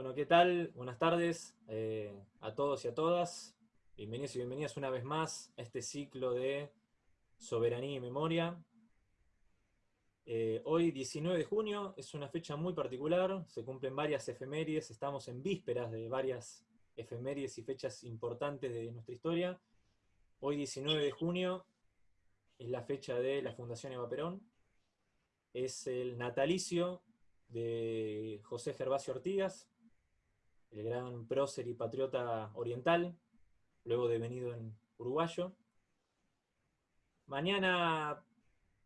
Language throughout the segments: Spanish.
Bueno, ¿qué tal? Buenas tardes eh, a todos y a todas. Bienvenidos y bienvenidas una vez más a este ciclo de Soberanía y Memoria. Eh, hoy, 19 de junio, es una fecha muy particular, se cumplen varias efemérides, estamos en vísperas de varias efemérides y fechas importantes de nuestra historia. Hoy, 19 de junio, es la fecha de la Fundación Eva Perón, es el natalicio de José Gervasio Ortigas, el gran prócer y patriota oriental, luego devenido en uruguayo. Mañana,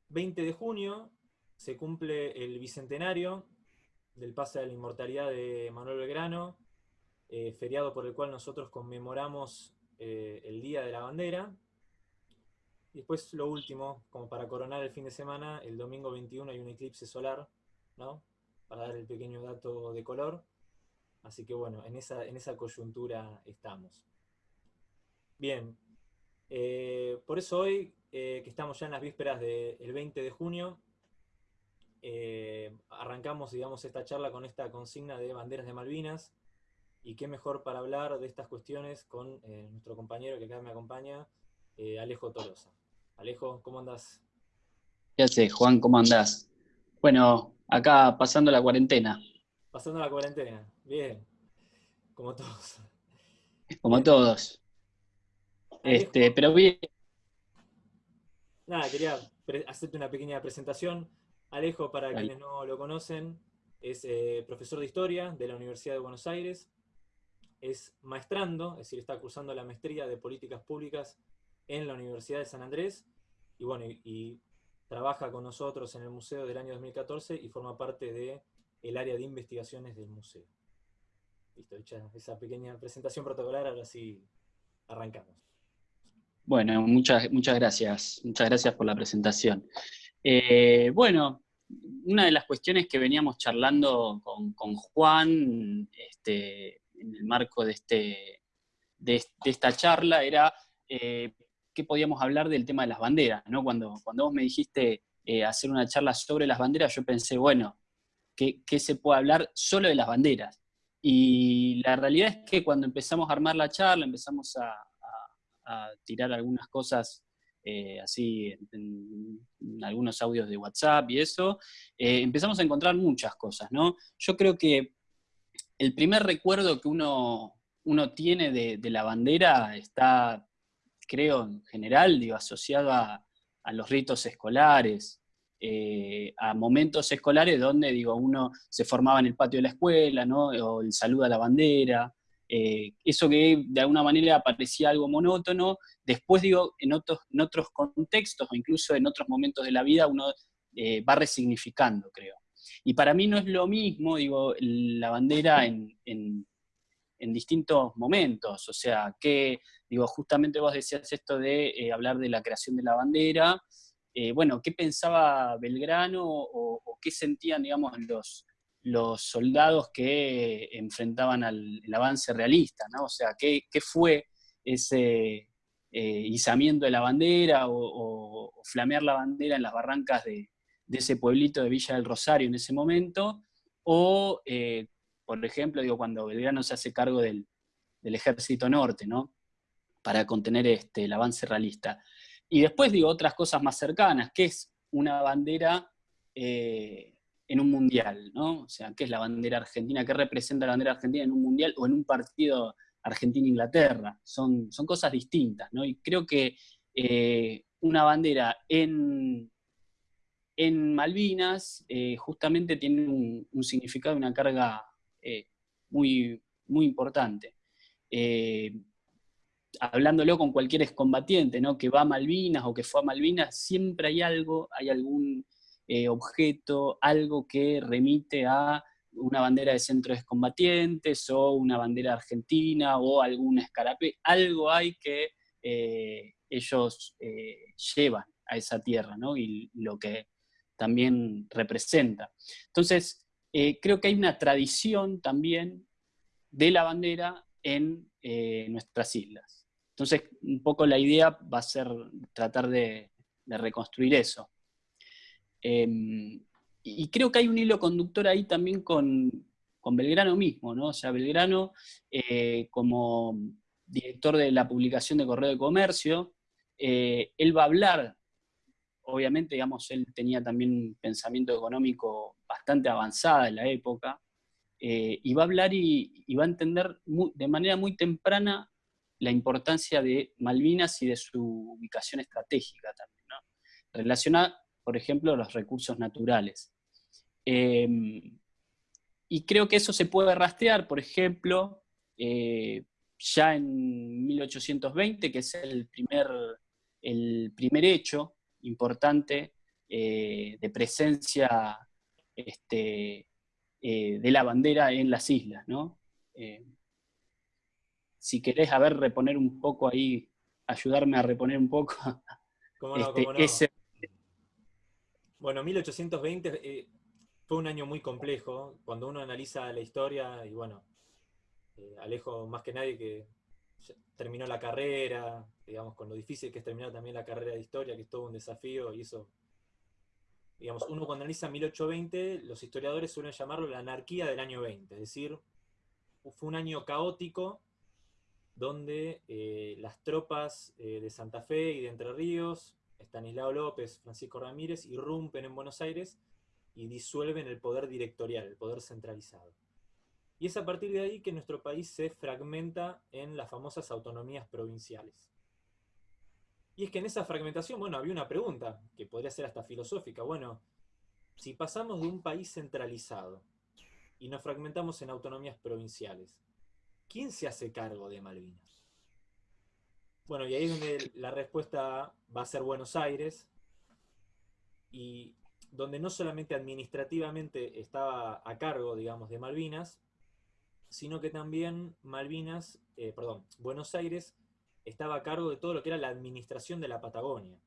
20 de junio, se cumple el bicentenario del pase de la inmortalidad de Manuel Belgrano, eh, feriado por el cual nosotros conmemoramos eh, el Día de la Bandera. Y después lo último, como para coronar el fin de semana, el domingo 21 hay un eclipse solar, ¿no? Para dar el pequeño dato de color. Así que bueno, en esa, en esa coyuntura estamos. Bien, eh, por eso hoy, que estamos ya en las vísperas del 20 de junio, eh, arrancamos, digamos, esta charla con esta consigna de banderas de Malvinas, y qué mejor para hablar de estas cuestiones con eh, nuestro compañero que acá me acompaña, eh, Alejo Tolosa. Alejo, ¿cómo andás? ¿Qué haces, Juan? ¿Cómo andás? Bueno, acá pasando la cuarentena. Pasando la cuarentena, bien. Como todos. Como todos. Este, pero bien. Nada, quería hacerte una pequeña presentación. Alejo, para quienes no lo conocen, es eh, profesor de Historia de la Universidad de Buenos Aires, es maestrando, es decir, está cursando la maestría de Políticas Públicas en la Universidad de San Andrés, y bueno, y, trabaja con nosotros en el museo del año 2014 y forma parte del el área de investigaciones del museo. Listo, hecha esa pequeña presentación protocolar, ahora sí arrancamos. Bueno, muchas, muchas gracias. Muchas gracias por la presentación. Eh, bueno, una de las cuestiones que veníamos charlando con, Juan este, en el marco de, este, de, esta charla era eh, que podíamos hablar del tema de las banderas. ¿no? Cuando, cuando vos me dijiste eh, hacer una charla sobre las banderas, yo pensé, bueno, ¿qué, se puede hablar solo de las banderas? Y la realidad es que cuando empezamos a armar la charla, empezamos a, tirar algunas cosas eh, así en, algunos audios de WhatsApp y eso, eh, empezamos a encontrar muchas cosas, ¿no? Yo creo que el primer recuerdo que uno, uno tiene de, la bandera está, creo, en general, digo, asociado a, los ritos escolares, eh, a momentos escolares donde, digo, uno se formaba en el patio de la escuela, ¿no? O el saludo a la bandera, eh, eso que de alguna manera parecía algo monótono, después digo, en otros, en otros contextos o incluso en otros momentos de la vida uno eh, va resignificando, creo. Y para mí no es lo mismo, digo, la bandera en, distintos momentos, o sea, que, digo, justamente vos decías esto de hablar de la creación de la bandera, bueno, ¿qué pensaba Belgrano o, qué sentían, digamos, los, soldados que enfrentaban al avance realista, ¿no? O sea, ¿qué, fue ese eh, izamiento de la bandera o, flamear la bandera en las barrancas de, ese pueblito de Villa del Rosario en ese momento? O, eh, por ejemplo, digo, cuando Belgrano se hace cargo del, ejército norte, ¿no? Para contener este, el avance realista. Y después, digo, otras cosas más cercanas, que es una bandera... Eh, en un mundial, ¿no? O sea, ¿qué es la bandera argentina? ¿Qué representa la bandera argentina en un mundial o en un partido Argentina-Inglaterra? Son, son cosas distintas, ¿no? Y creo que eh, una bandera en, en Malvinas eh, justamente tiene un, significado, una carga muy, muy importante. Hablándolo con cualquier excombatiente, ¿no? Que va a Malvinas o que fue a Malvinas, siempre hay algo, hay algún eh, objeto, algo que remite a una bandera de centros combatientes o una bandera argentina o algún escarape, algo hay que eh, ellos eh, llevan a esa tierra, ¿no? Y lo que también representa. Entonces, creo que hay una tradición también de la bandera en nuestras islas. Entonces, un poco la idea va a ser tratar de reconstruir eso. Em, y creo que hay un hilo conductor ahí también con, Belgrano mismo, ¿no? O sea, Belgrano eh, como director de la publicación de Correo de Comercio, eh, él va a hablar, obviamente, digamos, él tenía también un pensamiento económico bastante avanzado en la época, eh, y va a hablar y, va a entender de manera muy temprana la importancia de Malvinas y de su ubicación estratégica también, ¿no? relacionada, por ejemplo, a los recursos naturales. Em, y creo que eso se puede rastrear, por ejemplo, eh, ya en 1820, que es el primer, el primer hecho importante eh, de presencia este, eh, de la bandera en las islas. ¿no? Si querés, a ver, reponer un poco ahí, ayudarme a reponer un poco. Este, bueno, 1820 fue un año muy complejo. Cuando uno analiza la historia, y bueno, eh, Alejo más que nadie que terminó la carrera, digamos, con lo difícil que es terminar también la carrera de historia, que es todo un desafío, y eso, digamos, uno cuando analiza 1820, los historiadores suelen llamarlo la anarquía del año 20, es decir, fue un año caótico donde eh, las tropas eh, de Santa Fe y de Entre Ríos, Estanislao López, Francisco Ramírez, irrumpen en Buenos Aires y disuelven el poder directorial, el poder centralizado. Y es a partir de ahí que nuestro país se fragmenta en las famosas autonomías provinciales. Y es que en esa fragmentación, bueno, había una pregunta, que podría ser hasta filosófica. Bueno, si pasamos de un país centralizado y nos fragmentamos en autonomías provinciales, ¿quién se hace cargo de Malvinas? Bueno, y ahí es donde la respuesta va a ser Buenos Aires, y donde no solamente administrativamente estaba a cargo, digamos, de Malvinas, sino que también Malvinas, eh, perdón, Buenos Aires estaba a cargo de todo lo que era la administración de la Patagonia.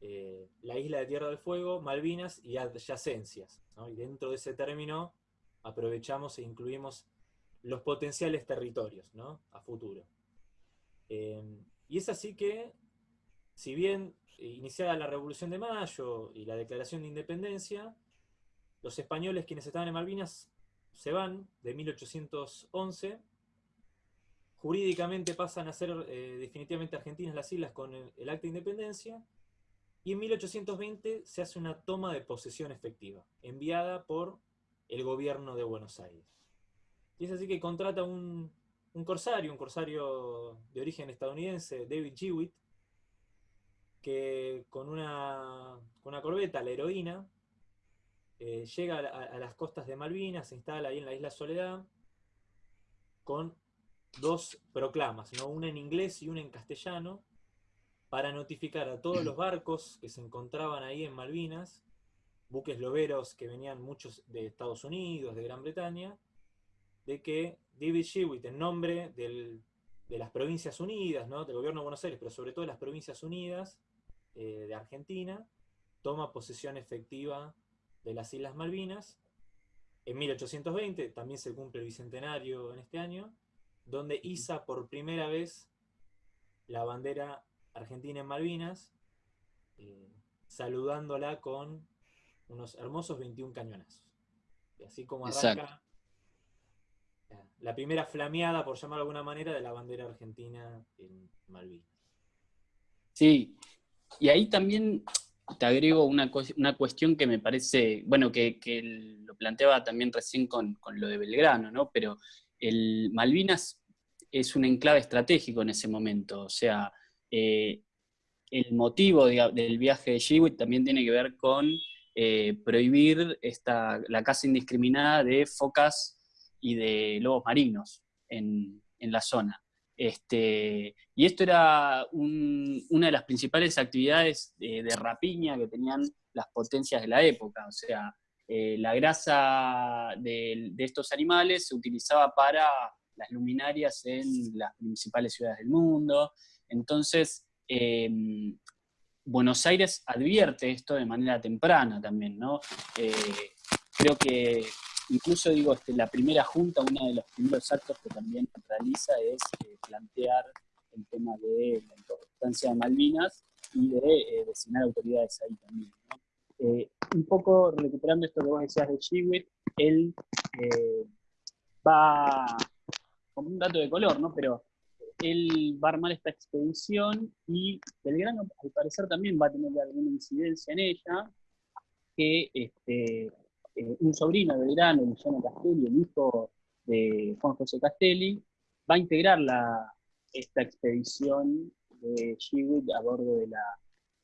Eh, la isla de Tierra del Fuego, Malvinas y adyacencias. Y dentro de ese término aprovechamos e incluimos los potenciales territorios ¿no? a futuro. Eh, y es así que, si bien iniciada la Revolución de Mayo y la Declaración de Independencia, los españoles quienes estaban en Malvinas se van de 1811, jurídicamente pasan a ser eh, definitivamente argentinas las islas con el, acta de independencia, y en 1820 se hace una toma de posesión efectiva, enviada por el gobierno de Buenos Aires. Y es así que contrata un, un corsario, un corsario de origen estadounidense, David Jewitt, que con una, una corbeta, la heroína, eh, llega a, las costas de Malvinas, se instala ahí en la isla Soledad, con dos proclamas, ¿no? una en inglés y una en castellano, para notificar a todos los barcos que se encontraban ahí en Malvinas, buques loberos que venían muchos de Estados Unidos, de Gran Bretaña, de que David Shewitt, en nombre de las Provincias Unidas, ¿no? del gobierno de Buenos Aires, pero sobre todo de las Provincias Unidas, eh, de Argentina, toma posesión efectiva de las Islas Malvinas. En 1820 también se cumple el bicentenario en este año, donde iza por primera vez la bandera argentina en Malvinas, eh, saludándola con unos hermosos 21 cañonazos. Y así como arranca la primera flameada, por llamarlo de alguna manera, de la bandera argentina en Malvinas. Sí, y ahí también te agrego una, una cuestión que me parece, bueno, que, lo planteaba también recién con, lo de Belgrano, ¿no? Pero el Malvinas es un enclave estratégico en ese momento, o sea, eh, el motivo del viaje de Shewitt también tiene que ver con eh, prohibir esta, la caza indiscriminada de focas y de lobos marinos en, en la zona. Este, y esto era una de las principales actividades de, rapiña que tenían las potencias de la época. O sea, eh, la grasa de, estos animales se utilizaba para las luminarias en las principales ciudades del mundo. Entonces, em, Buenos Aires advierte esto de manera temprana también, ¿no? Eh, creo que Incluso digo, este, la primera junta, uno de los primeros actos que también realiza es eh, plantear el tema de la importancia de Malvinas y de eh, designar autoridades ahí también. Eh, un poco recuperando esto que vos decías de Chiwit, él va, como un dato de color, ¿no? Pero él va a armar esta expedición y Belgrano al parecer también va a tener alguna incidencia en ella, que este, eh, un sobrino de Belgrano, Luciano Castelli, el hijo de Juan José Castelli, va a integrar la, esta expedición de Shewitt a bordo de, la,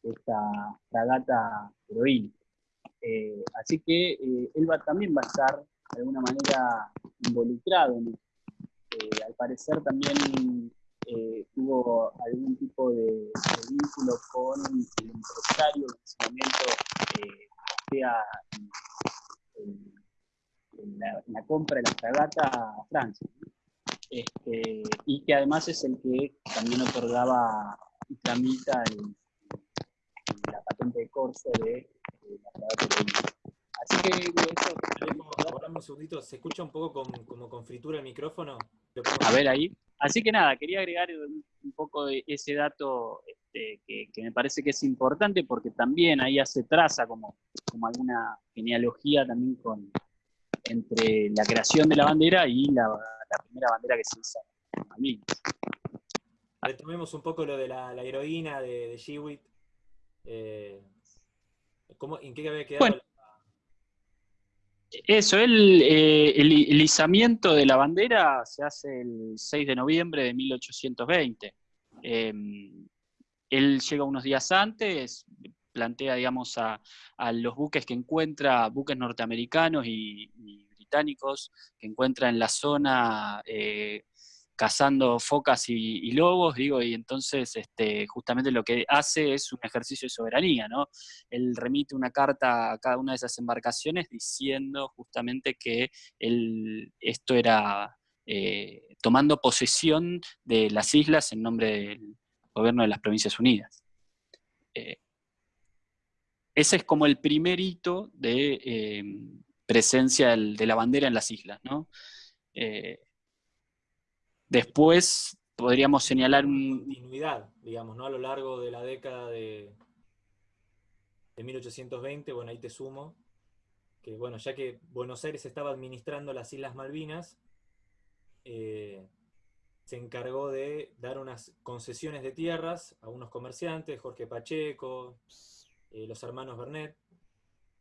esta fragata heroína. Eh, así que eh, él va, también va a estar de alguna manera involucrado en eh, al parecer también tuvo algún tipo de, vínculo con el empresario en ese momento, sea en, la, compra de la fragata a Francia. Este, y que además es el que también otorgaba y tramita la patente de corso de, la fragata Así que eso... un segundito, ¿se escucha un poco como con fritura el micrófono? A ver ahí. Así que nada, quería agregar un, poco de ese dato este, que, me parece que es importante porque también ahí hace traza como, como alguna genealogía también con, entre la creación de la bandera y la, la primera bandera que se usa en Malvinas. Retomemos un poco lo de la, heroína de, de Shewitt. Eh, ¿En qué había quedado? Eso, el, eh, el, izamiento de la bandera se hace el 6 de noviembre de 1820. Em, él llega unos días antes, plantea, digamos, a, los buques que encuentra, buques norteamericanos y que encuentra en la zona eh, cazando focas y, lobos, digo, y entonces este, justamente lo que hace es un ejercicio de soberanía, ¿no? Él remite una carta a cada una de esas embarcaciones diciendo justamente que esto era eh, tomando posesión de las islas en nombre del gobierno de las Provincias Unidas. Eh, ese es como el primer hito de, presencia de la bandera en las islas. ¿no? Eh, después podríamos señalar un... Continuidad, digamos, ¿no? A lo largo de la década de, de 1820, bueno, ahí te sumo, que bueno, ya que Buenos Aires estaba administrando las Islas Malvinas, eh, se encargó de dar unas concesiones de tierras a unos comerciantes, Jorge Pacheco, eh, los hermanos Bernet,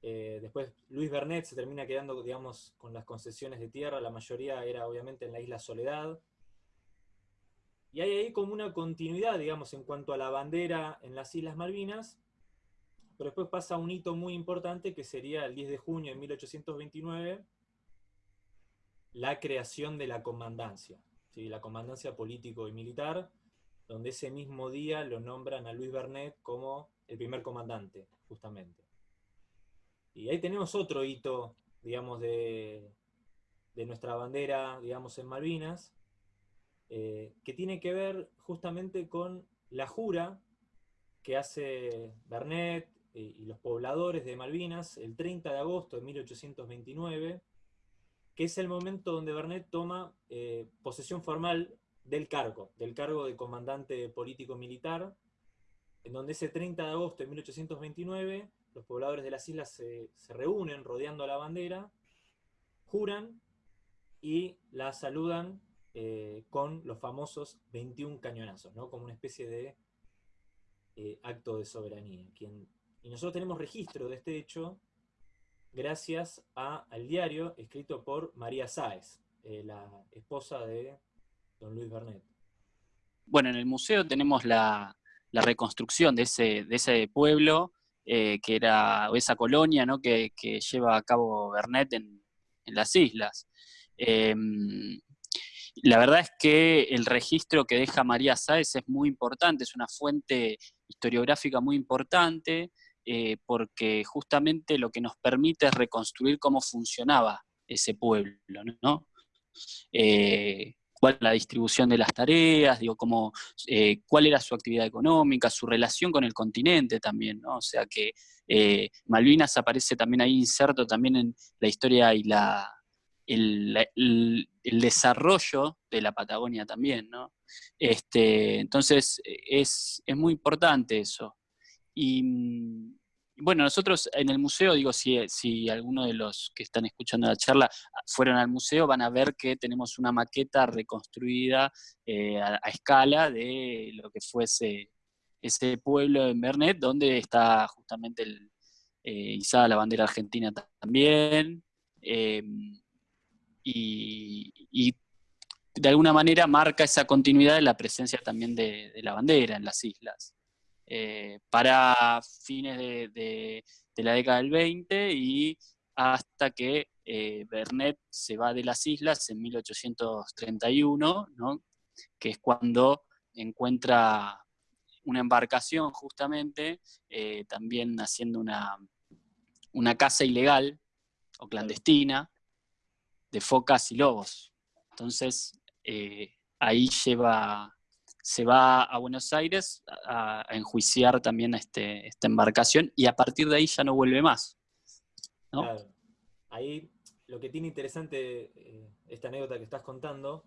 eh, después Luis Bernet se termina quedando, digamos, con las concesiones de tierra, la mayoría era obviamente en la isla Soledad. Y hay ahí como una continuidad, digamos, en cuanto a la bandera en las Islas Malvinas, pero después pasa un hito muy importante que sería el 10 de junio de 1829, la creación de la comandancia, ¿sí? la comandancia político y militar, donde ese mismo día lo nombran a Luis Bernet como el primer comandante, justamente. Y ahí tenemos otro hito, digamos, de, nuestra bandera, digamos, en Malvinas, eh, que tiene que ver justamente con la jura que hace Bernet y los pobladores de Malvinas el 30 de agosto de 1829, que es el momento donde Bernet toma eh, posesión formal del cargo, del cargo de comandante político-militar, en donde ese 30 de agosto de 1829 los pobladores de las islas se, reúnen rodeando la bandera, juran y la saludan eh, con los famosos 21 cañonazos, ¿no? como una especie de eh, acto de soberanía. y nosotros tenemos registro de este hecho gracias al diario escrito por María Sáez, eh, la esposa de don Luis Bernet. Bueno, en el museo tenemos la, reconstrucción de ese, pueblo que era esa colonia ¿no? que, lleva a cabo Bernet en, las islas. Em, la verdad es que el registro que deja María Sáez es muy importante, es una fuente historiográfica muy importante, eh, porque justamente lo que nos permite es reconstruir cómo funcionaba ese pueblo, ¿no? Eh, cuál la distribución de las tareas, digo, cómo, eh, cuál era su actividad económica, su relación con el continente también, ¿no? O sea que Malvinas aparece también ahí inserto también en la historia y la, desarrollo de la Patagonia también, ¿no? Este, entonces es, muy importante eso. Y, bueno, nosotros en el museo, digo, si, si alguno de los que están escuchando la charla fueron al museo, van a ver que tenemos una maqueta reconstruida eh, a, escala de lo que fuese ese pueblo en Bernet, donde está justamente el, eh, izada la bandera argentina también. Em, y, de alguna manera marca esa continuidad de la presencia también de la bandera en las islas. Eh, para fines de, la década del 20 y hasta que eh, Bernet se va de las islas en 1831, que es cuando encuentra una embarcación justamente, eh, también haciendo una, una casa ilegal o clandestina de focas y lobos. Entonces, ahí lleva se va a Buenos Aires a, enjuiciar también este, esta embarcación y a partir de ahí ya no vuelve más. Claro. Ahí lo que tiene interesante eh, esta anécdota que estás contando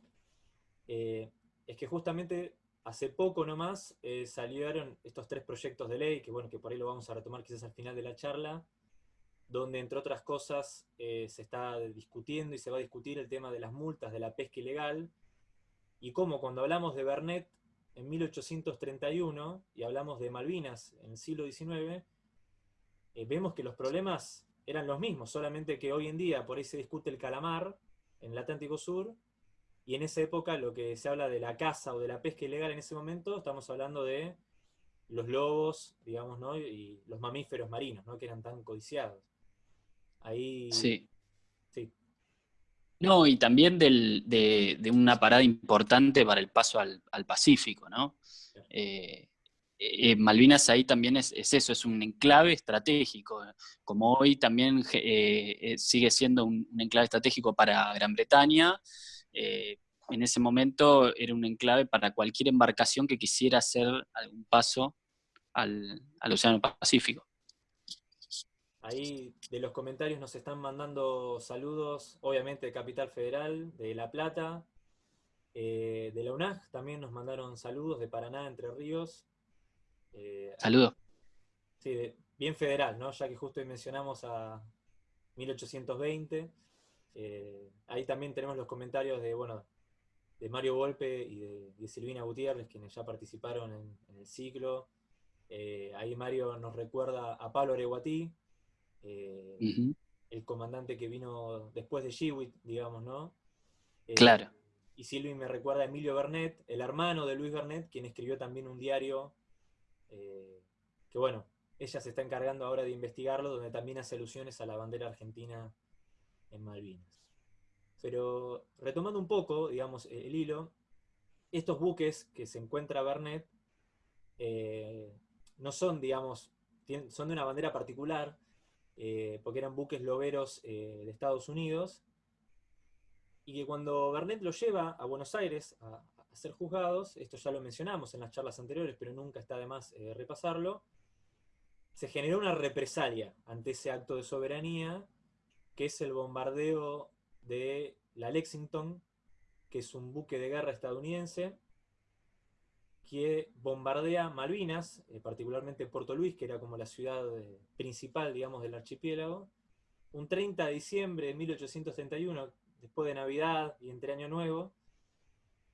eh, es que justamente hace poco nomás eh, salieron estos tres proyectos de ley, que bueno, que por ahí lo vamos a retomar quizás al final de la charla, donde entre otras cosas se está discutiendo y se va a discutir el tema de las multas de la pesca ilegal, y cómo cuando hablamos de Bernet en 1831, y hablamos de Malvinas en el siglo XIX, eh, vemos que los problemas eran los mismos, solamente que hoy en día por ahí se discute el calamar en el Atlántico Sur, y en esa época lo que se habla de la caza o de la pesca ilegal en ese momento, estamos hablando de los lobos, digamos, ¿no? y los mamíferos marinos, ¿no? que eran tan codiciados. Ahí sí. No, y también de, una parada importante para el paso al, Pacífico, ¿no? Eh, eh, Malvinas ahí también es, eso, es un enclave estratégico, como hoy también eh, sigue siendo un, enclave estratégico para Gran Bretaña, en ese momento era un enclave para cualquier embarcación que quisiera hacer algún paso al Océano Pacífico. Ahí de los comentarios nos están mandando saludos, obviamente de Capital Federal, de La Plata, eh, de la UNAG también nos mandaron saludos, de Paraná, Entre Ríos. Eh, saludos. Sí, bien federal, ¿no? Ya que justo hoy mencionamos a 1820. Eh, ahí también tenemos los comentarios de, bueno, de Mario Volpe y de, Silvina Gutiérrez, quienes ya participaron en, en el ciclo. ahí Mario nos recuerda a Pablo Areguatí, eh, el comandante que vino después de Shewitt, digamos, ¿no? Eh, claro. Y Silvi me recuerda a Emilio Bernet, el hermano de Luis Bernet, quien escribió también un diario, eh, que bueno, ella se está encargando ahora de investigarlo, donde también hace alusiones a la bandera argentina en Malvinas. Pero retomando un poco, digamos, el hilo, estos buques que se encuentra Bernet no son, digamos, son de una bandera particular, eh, porque eran buques loberos eh, de Estados Unidos, y que cuando Bernet lo lleva a Buenos Aires a, ser juzgados, esto ya lo mencionamos en las charlas anteriores, pero nunca está de más eh, repasarlo, se generó una represalia ante ese acto de soberanía, que es el bombardeo de la Lexington, que es un buque de guerra estadounidense, que bombardea Malvinas, eh, particularmente Puerto Luis, que era como la ciudad eh, principal, digamos, del archipiélago, un 30 de diciembre de 1831, después de Navidad y entre Año Nuevo.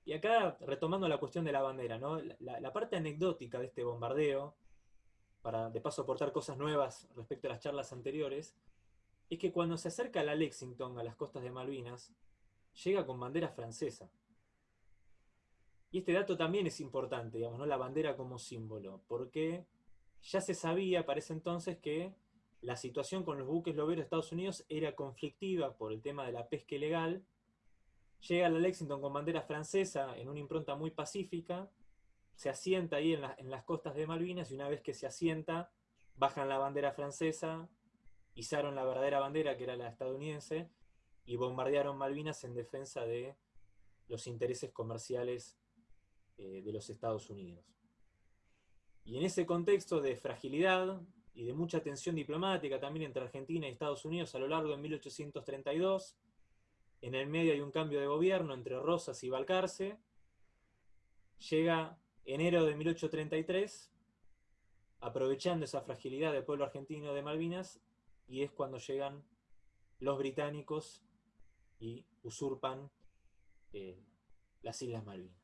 Y acá, retomando la cuestión de la bandera, ¿no? la, parte anecdótica de este bombardeo, para de paso aportar cosas nuevas respecto a las charlas anteriores, es que cuando se acerca la Lexington a las costas de Malvinas, llega con bandera francesa. Y este dato también es importante, digamos, ¿no? la bandera como símbolo, porque ya se sabía para ese entonces que la situación con los buques loberos de Estados Unidos era conflictiva por el tema de la pesca ilegal. Llega la Lexington con bandera francesa en una impronta muy pacífica, se asienta ahí en, en las costas de Malvinas y una vez que se asienta, bajan la bandera francesa, izaron la verdadera bandera que era la estadounidense y bombardearon Malvinas en defensa de los intereses comerciales eh, de los Estados Unidos. Y en ese contexto de fragilidad y de mucha tensión diplomática también entre Argentina y Estados Unidos a lo largo de 1832, en el medio hay un cambio de gobierno entre Rosas y Balcarce, llega enero de 1833 aprovechando esa fragilidad del pueblo argentino de Malvinas, y es cuando llegan los británicos y usurpan eh, las Islas Malvinas.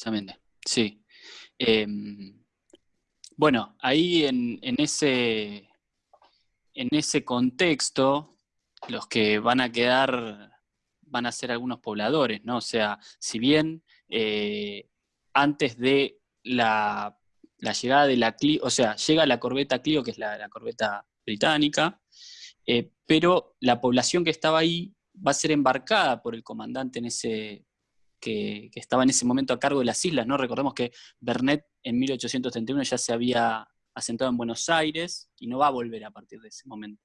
Exactamente, sí. Em, bueno, ahí en, ese, en ese contexto, los que van a quedar van a ser algunos pobladores, ¿no? O sea, si bien eh, antes de la, llegada de la Clio, o sea, llega la corbeta Clio, que es la, corbeta británica, eh, pero la población que estaba ahí va a ser embarcada por el comandante en ese, que, estaba en ese momento a cargo de las islas, ¿no? Recordemos que Bernet en 1831 ya se había asentado en Buenos Aires y no va a volver a partir de ese momento.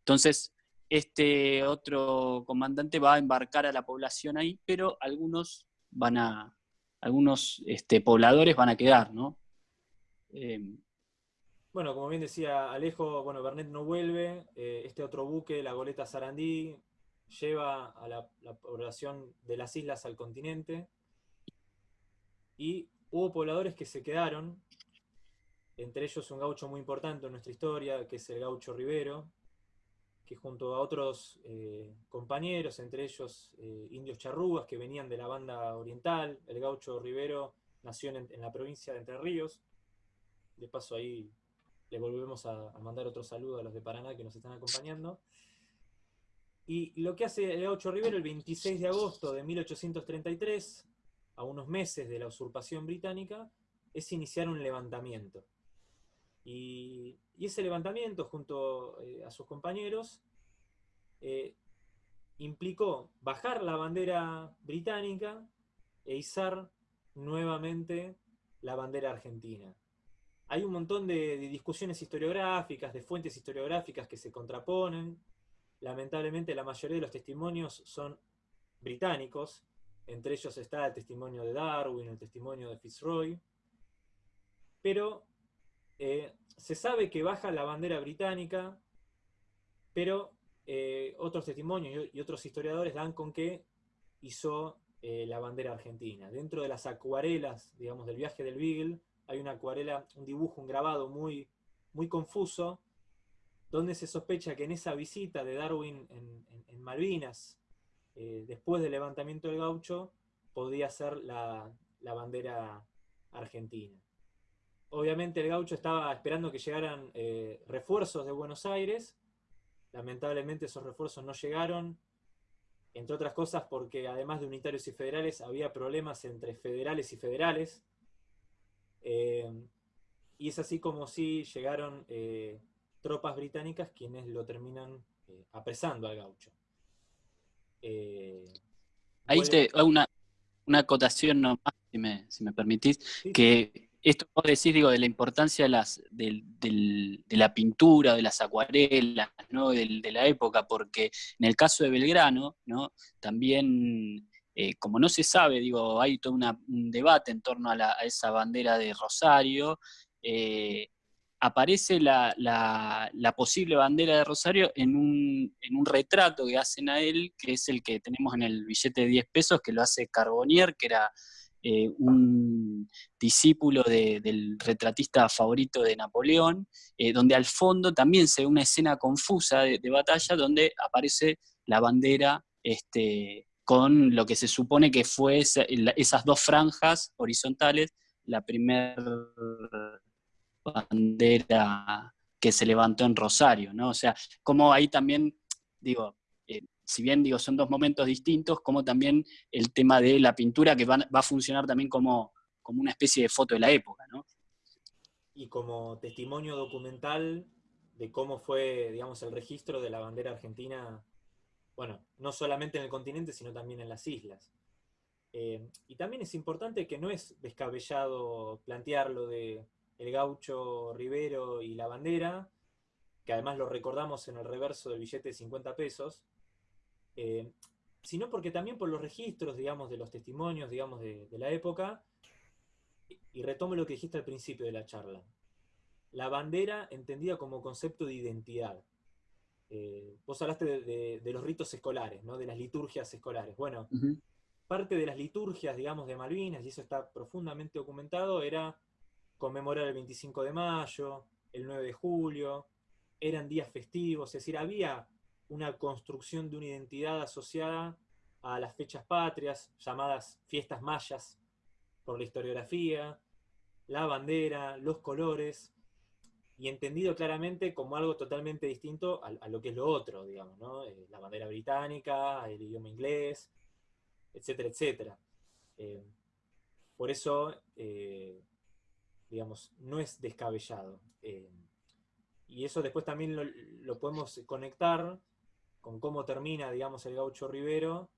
Entonces, este otro comandante va a embarcar a la población ahí, pero algunos van a, algunos este, pobladores van a quedar, ¿no? Em, bueno, como bien decía Alejo, bueno, Bernet no vuelve, eh, este otro buque, la goleta Sarandí, lleva a la, población de las islas al continente, y hubo pobladores que se quedaron, entre ellos un gaucho muy importante en nuestra historia, que es el gaucho Rivero, que junto a otros eh, compañeros, entre ellos eh, indios charrúas que venían de la banda oriental, el gaucho Rivero nació en, la provincia de Entre Ríos, de paso ahí le volvemos a, mandar otro saludo a los de Paraná que nos están acompañando. Y lo que hace el gaucho Rivero el 26 de agosto de 1833, a unos meses de la usurpación británica, es iniciar un levantamiento. Y, ese levantamiento, junto eh, a sus compañeros, eh, implicó bajar la bandera británica e izar nuevamente la bandera argentina. Hay un montón de, discusiones historiográficas, de fuentes historiográficas que se contraponen. Lamentablemente la mayoría de los testimonios son británicos, entre ellos está el testimonio de Darwin, el testimonio de Fitzroy, pero eh, se sabe que baja la bandera británica, pero eh, otros testimonios y otros historiadores dan con que hizo eh, la bandera argentina. Dentro de las acuarelas, digamos, del viaje del Beagle, hay una acuarela, un dibujo, un grabado muy, muy confuso, donde se sospecha que en esa visita de Darwin en, Malvinas, después del levantamiento del gaucho, podía ser la bandera argentina. Obviamente el gaucho estaba esperando que llegaran eh, refuerzos de Buenos Aires. Lamentablemente esos refuerzos no llegaron, entre otras cosas porque además de unitarios y federales había problemas entre federales y federales. Eh, y es así como si llegaron eh, tropas británicas quienes lo terminan apresando al gaucho. Ahí te, una, una acotación nomás, si me, si me permitís, que esto vos decís, digo, de la importancia de, las, de, la pintura, de las acuarelas, ¿no? de, la época, porque en el caso de Belgrano, ¿no? también, eh, como no se sabe, digo, hay todo un debate en torno a, esa bandera de Rosario, eh, aparece la, posible bandera de Rosario en un, en un, retrato que hacen a él, que es el que tenemos en el billete de 10 pesos, que lo hace Carbonier, que era eh, un discípulo del retratista favorito de Napoleón, eh, donde al fondo también se ve una escena confusa de, batalla donde aparece la bandera este, con lo que se supone que fue esas dos franjas horizontales, la primera bandera que se levantó en Rosario, ¿no? O sea, como ahí también, digo, si bien digo, son dos momentos distintos, como también el tema de la pintura que va, a funcionar también como, como una especie de foto de la época, ¿no? Y como testimonio documental de cómo fue, digamos, el registro de la bandera argentina, bueno, no solamente en el continente, sino también en las islas. Eh, y también es importante que no es descabellado plantear lo de el gaucho Rivero y la bandera, que además lo recordamos en el reverso del billete de 50 pesos, eh, sino porque también por los registros, digamos, de los testimonios, digamos, de, la época, y retomo lo que dijiste al principio de la charla, la bandera entendida como concepto de identidad. Eh, vos hablaste de, los ritos escolares, ¿no? de las liturgias escolares. Bueno, parte de las liturgias, digamos, de Malvinas, y eso está profundamente documentado, era conmemorar el 25 de mayo, el 9 de julio, eran días festivos, es decir, había una construcción de una identidad asociada a las fechas patrias, llamadas fiestas mayas por la historiografía, la bandera, los colores, y entendido claramente como algo totalmente distinto a, lo que es lo otro, digamos, ¿no? Eh, la bandera británica, el idioma inglés, etcétera, etcétera. Eh, por eso, eh, digamos, no es descabellado. y eso después también lo, lo, podemos conectar con cómo termina, digamos, el gaucho Rivero,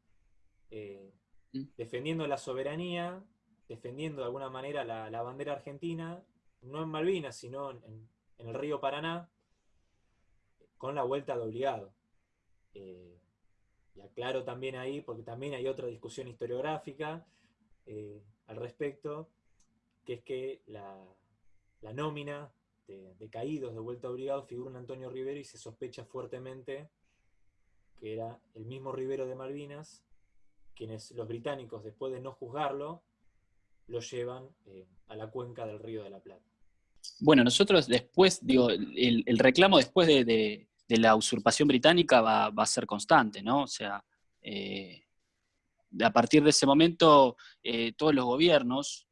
mm. defendiendo la soberanía, defendiendo de alguna manera la, bandera argentina, no en Malvinas, sino en, el río Paraná, con la vuelta de obligado. Eh, y aclaro también ahí, porque también hay otra discusión historiográfica eh, al respecto, que es que la, nómina de, caídos de vuelta obligado figura en Antonio Rivero y se sospecha fuertemente que era el mismo Rivero de Malvinas, quienes los británicos, después de no juzgarlo, lo llevan eh, a la cuenca del río de la Plata. Bueno, nosotros después, digo, el, reclamo después de, la usurpación británica va, a ser constante, ¿no? O sea, eh, a partir de ese momento, eh, todos los gobiernos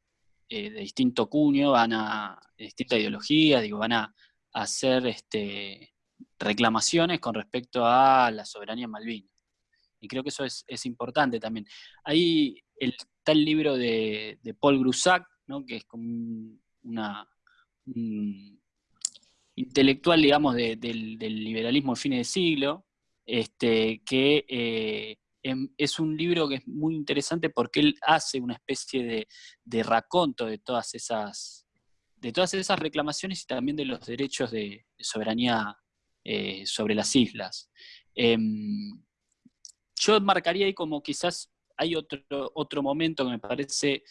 de distinto cuño van a, de distinta ideología, digo, van a, hacer este, reclamaciones con respecto a la soberanía en Malvinas. Y creo que eso es, es importante también. Ahí el, Está el libro de, Paul Grusac, que es como una, un intelectual, digamos, del, liberalismo de fines de siglo, este, que eh, es un libro que es muy interesante porque él hace una especie de, raconto de todas esas de todas esas reclamaciones y también de los derechos de, soberanía eh, sobre las islas. Em, yo marcaría ahí como quizás hay otro, otro momento que me parece,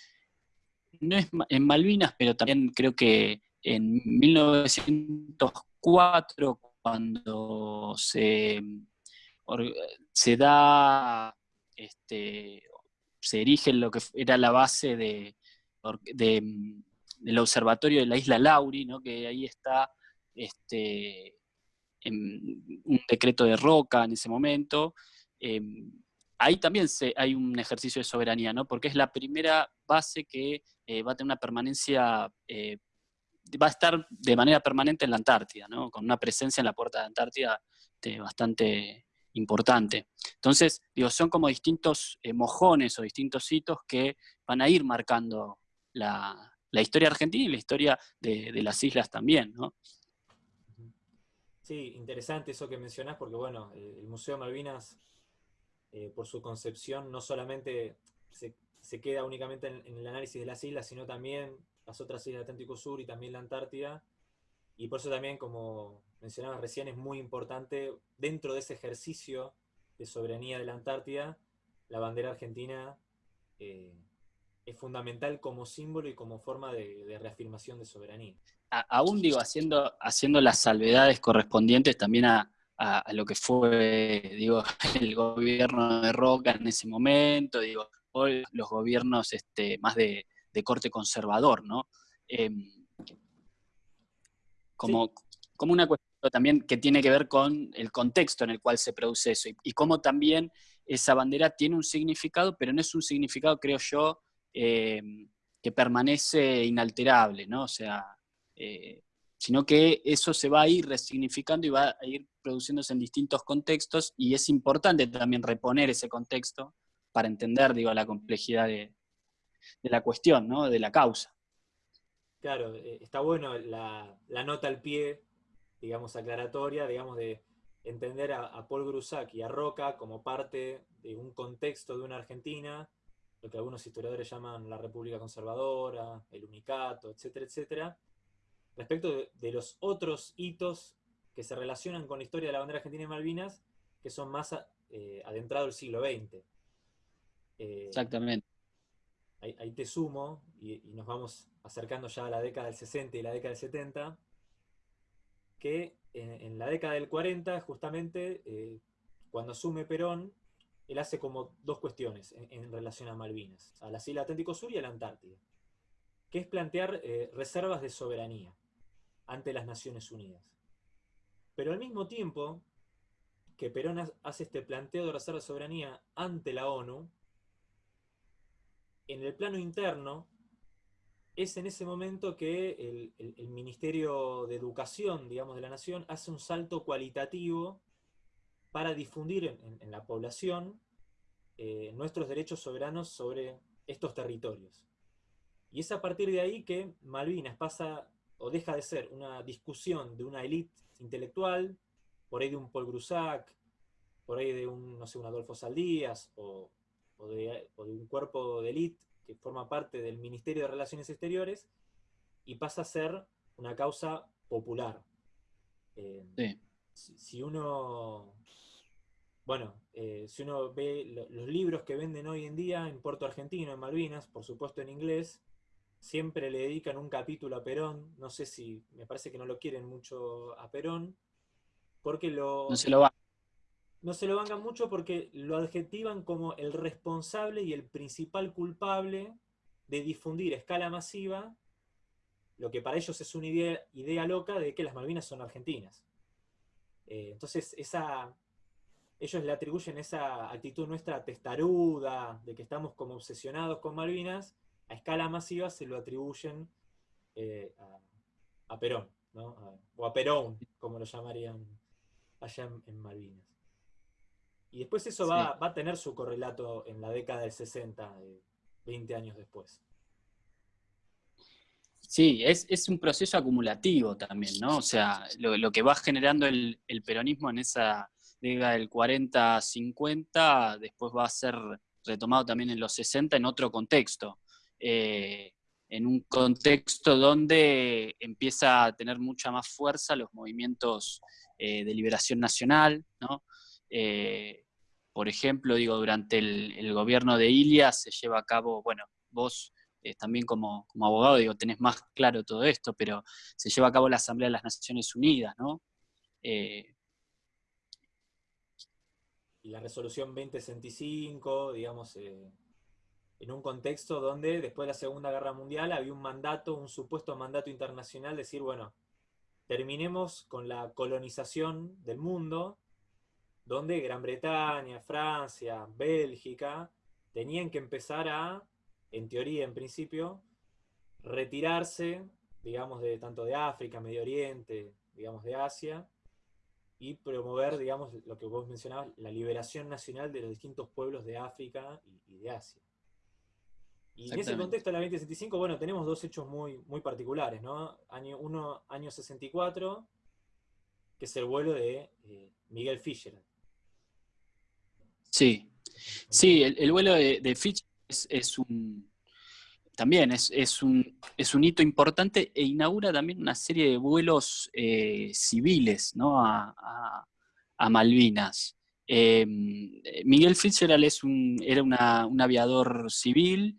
no es en Malvinas, pero también creo que en 1904, cuando se, se da, este, se erige lo que era la base de, del observatorio de la isla Lauri, ¿no? que ahí está este, un decreto de Roca en ese momento, em, ahí también hay un ejercicio de soberanía, ¿no? Porque es la primera base que eh, va a tener una permanencia, eh, va a estar de manera permanente en la Antártida, ¿no? Con una presencia en la puerta de Antártida este, bastante importante. Entonces, digo, son como distintos eh, mojones o distintos hitos que van a ir marcando la, historia argentina y la historia de, de, las islas también, ¿no? Sí, interesante eso que mencionás, porque bueno, el Museo Malvinas eh, por su concepción, no solamente se, queda únicamente en, el análisis de las islas, sino también las otras islas del Atlántico Sur y también la Antártida. Y por eso también, como mencionabas recién, es muy importante, dentro de ese ejercicio de soberanía de la Antártida, la bandera argentina eh, es fundamental como símbolo y como forma de, reafirmación de soberanía. aún digo, haciendo, haciendo las salvedades correspondientes también a, a, lo que fue, digo, el gobierno de Roca en ese momento, digo, hoy los gobiernos este, más de, corte conservador, ¿no? Em, como, como una cuestión también que tiene que ver con el contexto en el cual se produce eso y, cómo también esa bandera tiene un significado, pero no es un significado, creo yo, em, que permanece inalterable, ¿no? O sea, eh, sino que eso se va a ir resignificando y va a ir produciéndose en distintos contextos y es importante también reponer ese contexto para entender, digo, la complejidad de, la cuestión, ¿no? de la causa. Claro, eh, está bueno la, nota al pie, digamos, aclaratoria, digamos, de entender a, Paul Grusac y a Roca como parte de un contexto de una Argentina, lo que algunos historiadores llaman la República Conservadora, el Unicato, etcétera, etcétera, respecto de, los otros hitos que se relacionan con la historia de la bandera argentina y Malvinas, que son más eh, adentrados del siglo XX. Eh, Exactamente. Ahí, te sumo, y, nos vamos acercando ya a la década del 60 y la década del 70, que en, la década del 40, justamente, eh, cuando asume Perón, él hace como dos cuestiones en, relación a Malvinas, a las Islas Atlántico Sur y a la Antártida, que es plantear eh, reservas de soberanía ante las Naciones Unidas. Pero al mismo tiempo que Perón hace este planteo de reserva de soberanía ante la ONU, en el plano interno, es en ese momento que el, Ministerio de Educación, digamos, de la Nación, hace un salto cualitativo para difundir en, la población eh, nuestros derechos soberanos sobre estos territorios. Y es a partir de ahí que Malvinas pasa o deja de ser una discusión de una élite intelectual, por ahí de un Paul Grusac, por ahí de un, no sé, un Adolfo Saldías, o, de, un cuerpo de élite que forma parte del Ministerio de Relaciones Exteriores, y pasa a ser una causa popular. Eh, si, uno bueno, eh, si uno ve los libros que venden hoy en día en Puerto Argentino, en Malvinas, por supuesto en inglés, siempre le dedican un capítulo a Perón. No sé si, me parece que no lo quieren mucho a Perón, porque lo... No se lo van. No se lo vangan mucho porque lo adjetivan como el responsable y el principal culpable de difundir a escala masiva lo que para ellos es una idea, loca de que las Malvinas son argentinas. Eh, entonces, esa, ellos le atribuyen esa actitud nuestra testaruda, de que estamos como obsesionados con Malvinas, a escala masiva se lo atribuyen eh, a, Perón, o a Perón, como lo llamarían allá en, Malvinas. Y después eso va, a tener su correlato en la década del 60, 20 años después. Sí, es, un proceso acumulativo también, ¿no? O sea, lo, que va generando el peronismo en esa década del 40-50, después va a ser retomado también en los 60 en otro contexto. Eh, en un contexto donde empieza a tener mucha más fuerza los movimientos eh, de liberación nacional, eh, por ejemplo, digo, durante el, gobierno de Ilia se lleva a cabo, bueno, vos también como, abogado, digo, tenés más claro todo esto, pero se lleva a cabo la Asamblea de las Naciones Unidas, ¿no? y la resolución 2065, digamos, eh, en un contexto donde después de la Segunda Guerra Mundial había un mandato, un supuesto mandato internacional, decir, bueno, terminemos con la colonización del mundo, donde Gran Bretaña, Francia, Bélgica, tenían que empezar a, en teoría, en principio, retirarse, digamos, de tanto de África, Medio Oriente, digamos, de Asia, y promover, digamos, lo que vos mencionabas, la liberación nacional de los distintos pueblos de África y, de Asia. Y en ese contexto la 2065, bueno, tenemos dos hechos muy, muy particulares, ¿no? Año, uno, año 64, que es el vuelo de eh, Miguel Fischer. Sí, sí, el, vuelo de, Fischer es un, también es, un, es, un, hito importante e inaugura también una serie de vuelos eh, civiles a, Malvinas. Em, Miguel Fitzgerald es un, era un aviador civil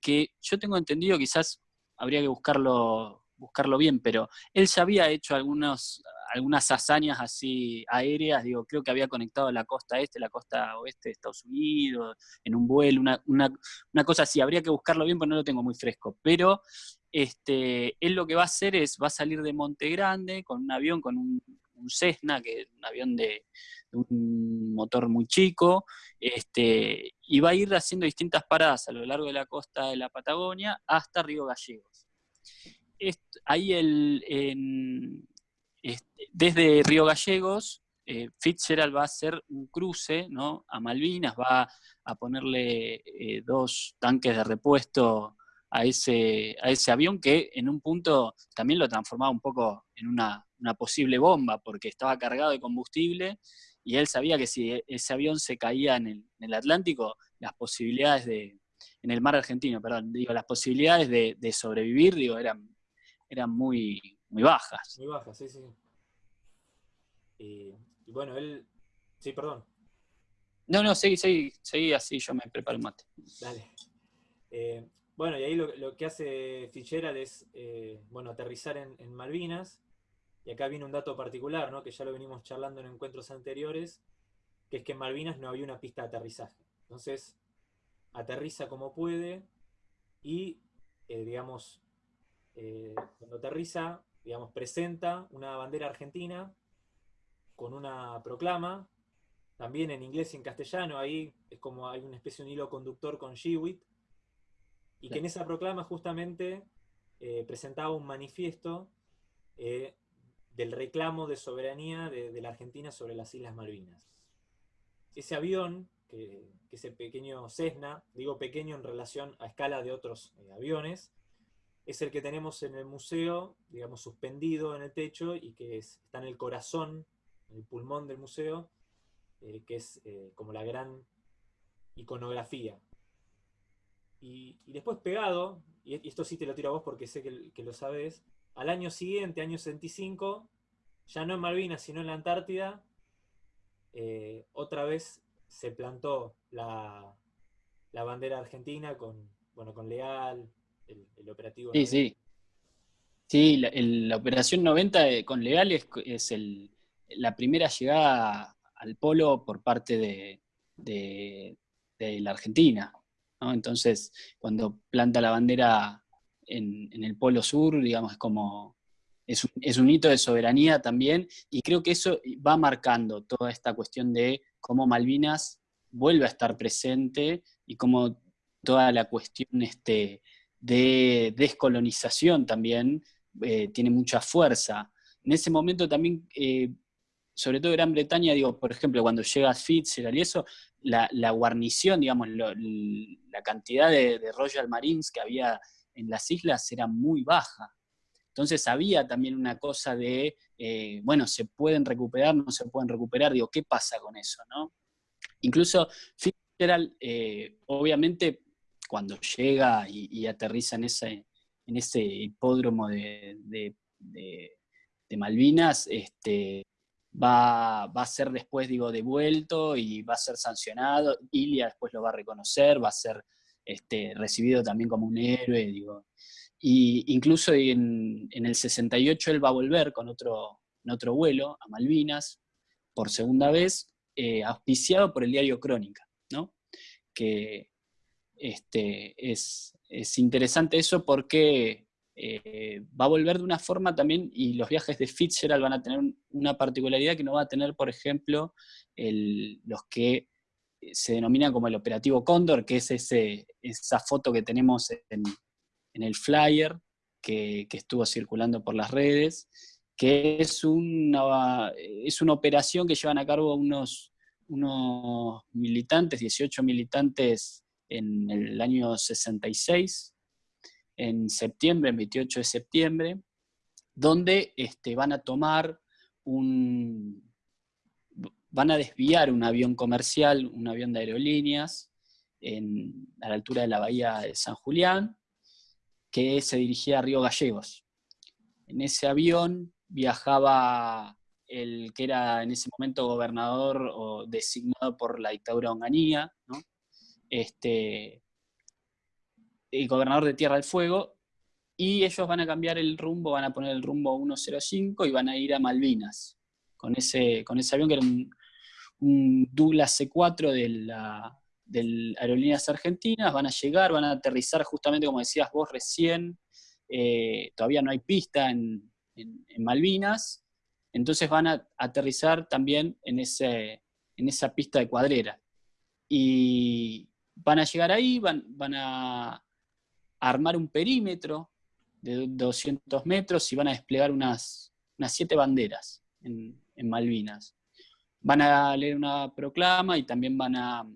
que yo tengo entendido, quizás habría que buscarlo, buscarlo bien, pero él ya había hecho algunos, algunas hazañas así aéreas, digo, creo que había conectado la costa este, la costa oeste de Estados Unidos, en un vuelo, una, cosa así, habría que buscarlo bien porque no lo tengo muy fresco, pero este, él lo que va a hacer es, va a salir de Monte Grande con un avión, con un, Cessna, que es un avión de, un motor muy chico, este, y va a ir haciendo distintas paradas a lo largo de la costa de la Patagonia hasta Río Gallegos. ahí el, este, desde Río Gallegos, eh, Fitzgerald va a hacer un cruce ¿no? a Malvinas, va a ponerle eh, dos tanques de repuesto a ese, a ese avión que en un punto también lo transformaba un poco en una, posible bomba porque estaba cargado de combustible y él sabía que si ese avión se caía en el, Atlántico, las posibilidades de, en el mar argentino, perdón, digo, las posibilidades de, de sobrevivir, digo, eran, eran muy, muy bajas. Muy bajas, sí, sí. Y, bueno, él... Sí, perdón. No, no, seguí, seguí, seguí así, yo me preparo el mate. Dale. Eh, bueno, y ahí lo, que hace Fitzgerald es, eh, bueno, aterrizar en, Malvinas, y acá viene un dato particular, ¿no? que ya lo venimos charlando en encuentros anteriores, que es que en Malvinas no había una pista de aterrizaje. Entonces, aterriza como puede y, eh, digamos, cuando aterriza, digamos, presenta una bandera argentina con una proclama, también en inglés y en castellano, ahí es como hay una especie de hilo conductor con Shewitt, y que en esa proclama justamente eh, presentaba un manifiesto del reclamo de soberanía de, la Argentina sobre las Islas Malvinas. Ese avión, que, ese pequeñño Cessna, digo pequeño en relación a escala de otros aviones, es el que tenemos en el museo, digamos, suspendido en el techo y que está en el corazón, en el pulmón del museo, eh, que es eh, como la gran iconografía. Y, después pegado, y esto sí te lo tiro a vos porque sé que, lo sabes, al año siguiente, año 65, ya no en Malvinas, sino en la Antártida, eh, otra vez se plantó la, bandera argentina con, bueno, con Leal, el, operativo. Sí, sí. Sí, la, operación 90 eh, con Leal es, la primera llegada al polo por parte de, la Argentina. Entonces, cuando planta la bandera en, el polo sur, digamos, es como es un, es un, hito de soberanía también, y creo que eso va marcando toda esta cuestión de cómo Malvinas vuelve a estar presente y cómo toda la cuestión este, de descolonización también eh, tiene mucha fuerza. En ese momento también, eh, sobre todo Gran Bretaña, digo, por ejemplo, cuando llega Fitzgerald y eso, la, guarnición, digamos, la cantidad de, Royal Marines que había en las islas era muy baja. Entonces había también una cosa de, eh, bueno, se pueden recuperar, no se pueden recuperar, digo, ¿qué pasa con eso? No? Incluso Fitzgerald, obviamente, cuando llega y, aterriza en ese, en ese hipódromo de, Malvinas, este, va, a ser después, digo, devuelto y va a ser sancionado. Ilia después lo va a reconocer, va a ser este, recibido también como un héroe. Y incluso en, el 68 él va a volver con otro, otro vuelo a Malvinas, por segunda vez, eh, auspiciado por el diario Crónica, ¿no? que, este, es, interesante eso porque eh, va a volver de una forma también, y los viajes de Fitzgerald van a tener una particularidad que no va a tener, por ejemplo, los que se denominan como el operativo Cóndor, que es ese, esa foto que tenemos en, el flyer que, estuvo circulando por las redes, que es una, es una operación que llevan a cabo unos, unos militantes, 18 militantes en el año 66, en septiembre, el 28 de septiembre, donde este, van a tomar un... van a desviar un avión comercial, un avión de aerolíneas, a la altura de la bahía de San Julián, que se dirigía a Río Gallegos. En ese avión viajaba el que era en ese momento gobernador o designado por la dictadura onganía, ¿no? Este, el gobernador de Tierra del Fuego, y ellos van a cambiar el rumbo, van a poner el rumbo 105 y van a ir a Malvinas, con ese, con ese avión que era un, Douglas C4 de la, Aerolíneas Argentinas, van a llegar, van a aterrizar justamente como decías vos recién, eh, todavía no hay pista en, Malvinas, entonces van a aterrizar también en, ese, en esa pista de cuadrera. Van a llegar ahí, van, van a armar un perímetro de 200 metros y van a desplegar unas, unas siete banderas en, Malvinas. Van a leer una proclama y también van a,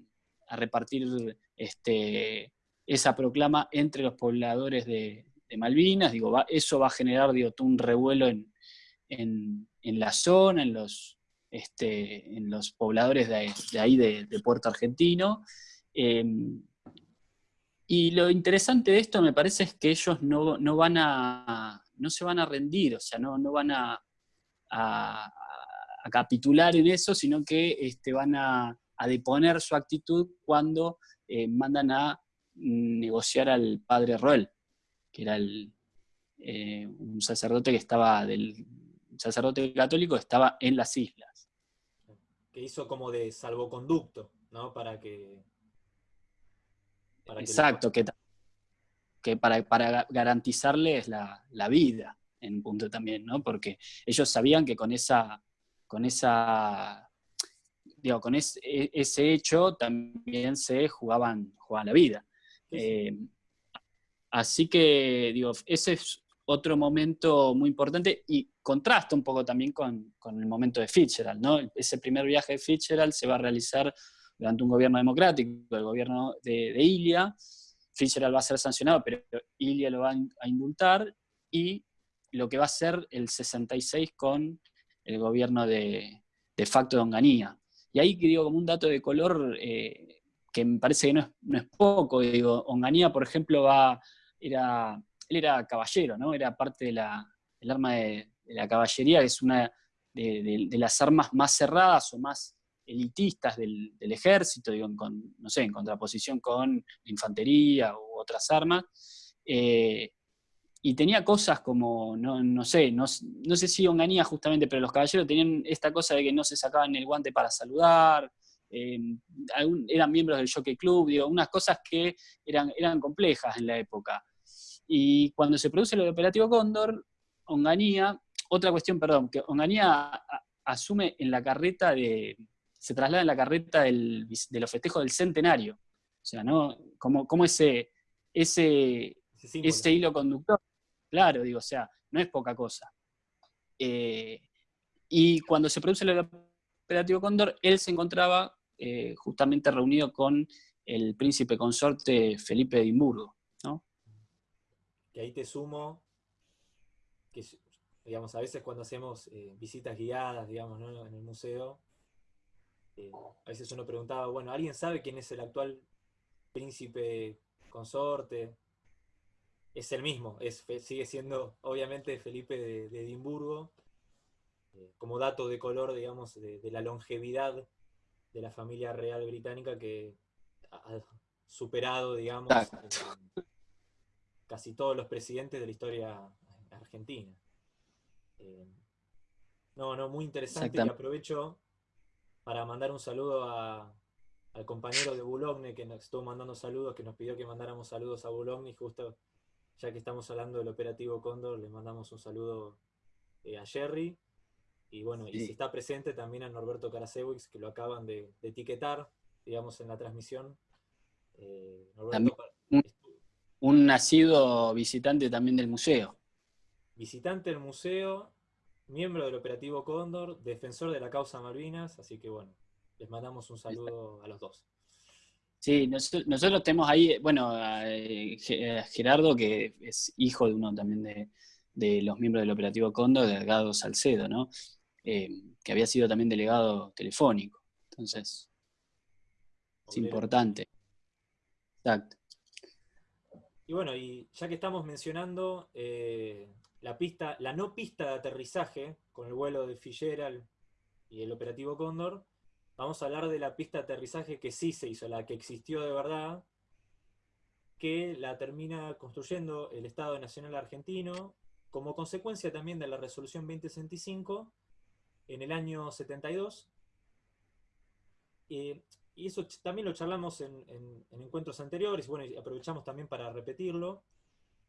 repartir este, esa proclama entre los pobladores de, Malvinas. Digo, eso va a generar digo, un revuelo en, la zona, en los, este, en los pobladores de, ahí de Puerto Argentino. Em, y lo interesante de esto me parece es que ellos no, van a, no se van a rendir, o sea, no, no van a, a, capitular en eso, sino que este, van a, deponer su actitud cuando eh, mandan a negociar al padre Roel, que era el, eh, un sacerdote que estaba del sacerdote católico estaba en las islas. hizo como de salvoconducto, ¿no? Para que... Exacto, que, que, para, para, garantizarles la, vida en un punto también, ¿no? Porque ellos sabían que con esa, con esa, digo, con ese, ese hecho también se jugaban, jugaban la vida. Eh, así que, digo, ese es otro momento muy importante y contrasta un poco también con, el momento de Fitzgerald, ¿no? Ese primer viaje de Fitzgerald se va a realizar durante un gobierno democrático, el gobierno de, de Ilia. Fitzgerald va a ser sancionado, pero Ilia lo va a indultar y lo que va a ser el 66 con el gobierno de, de facto de Onganía. Y ahí digo como un dato de color eh, que me parece que no es, no es poco, digo, Onganía, por ejemplo, va, era él era caballero, ¿no? Era parte del arma de, la caballería, que es una de, las armas más cerradas o más elitistas del, ejército, digo, en, no sé, en contraposición con la infantería u otras armas. Eh, y tenía cosas como, no, sé, no, sé si onganía justamente, pero los caballeros tenían esta cosa de que no se sacaban el guante para saludar, eh, eran miembros del Jockey Club, digo, unas cosas que eran, eran complejas en la época. Y cuando se produce de Operativo Cóndor, Onganía, otra cuestión, perdón, que Onganía asume en la carreta de, se traslada en la carreta del, de los festejos del centenario. O sea, ¿no? Como, como ese, ese, ese, hilo conductor. Claro, digo, o sea, no es poca cosa. Eh, y cuando se produce el operativo Cóndor, él se encontraba eh, justamente reunido con el príncipe consorte Felipe de Edimburgo que ahí te sumo, que digamos, a veces cuando hacemos eh, visitas guiadas, digamos, en el museo, eh, a veces uno preguntaba, bueno, ¿alguien sabe quién es el actual príncipe consorte? Es el mismo, es, sigue siendo obviamente Felipe de, Edimburgo, eh, como dato de color, digamos, de, la longevidad de la familia real británica que ha superado, digamos, casi todos los presidentes de la historia argentina. Eh, no, no, muy interesante y aprovecho para mandar un saludo al compañero de Boulogne que nos estuvo mandando saludos, que nos pidió que mandáramos saludos a Boulogne y justo ya que estamos hablando del operativo Cóndor, le mandamos un saludo eh, a Jerry. Y bueno, y si está presente también a Norberto Karasewicz, que lo acaban de, etiquetar, digamos, en la transmisión. Eh, Norberto, un nacido visitante también del museo. Visitante del museo, miembro del operativo Cóndor, defensor de la causa Malvinas, así que bueno, les mandamos un saludo a los dos. Sí, nosotros, tenemos ahí, bueno, eh, Gerardo, que es hijo de uno también de, los miembros del operativo Cóndor, Delgado Salcedo, ¿no? Eh, que había sido también delegado telefónico. Entonces, es importante. Exacto. Y bueno, y ya que estamos mencionando eh, la pista, la no pista de aterrizaje con el vuelo de Fitzgerald y el operativo Cóndor, vamos a hablar de la pista de aterrizaje que sí se hizo, la que existió de verdad, que la termina construyendo el Estado Nacional Argentino, como consecuencia también de la resolución 2065 en el año 72 y eso también lo charlamos en, encuentros anteriores, bueno, y aprovechamos también para repetirlo,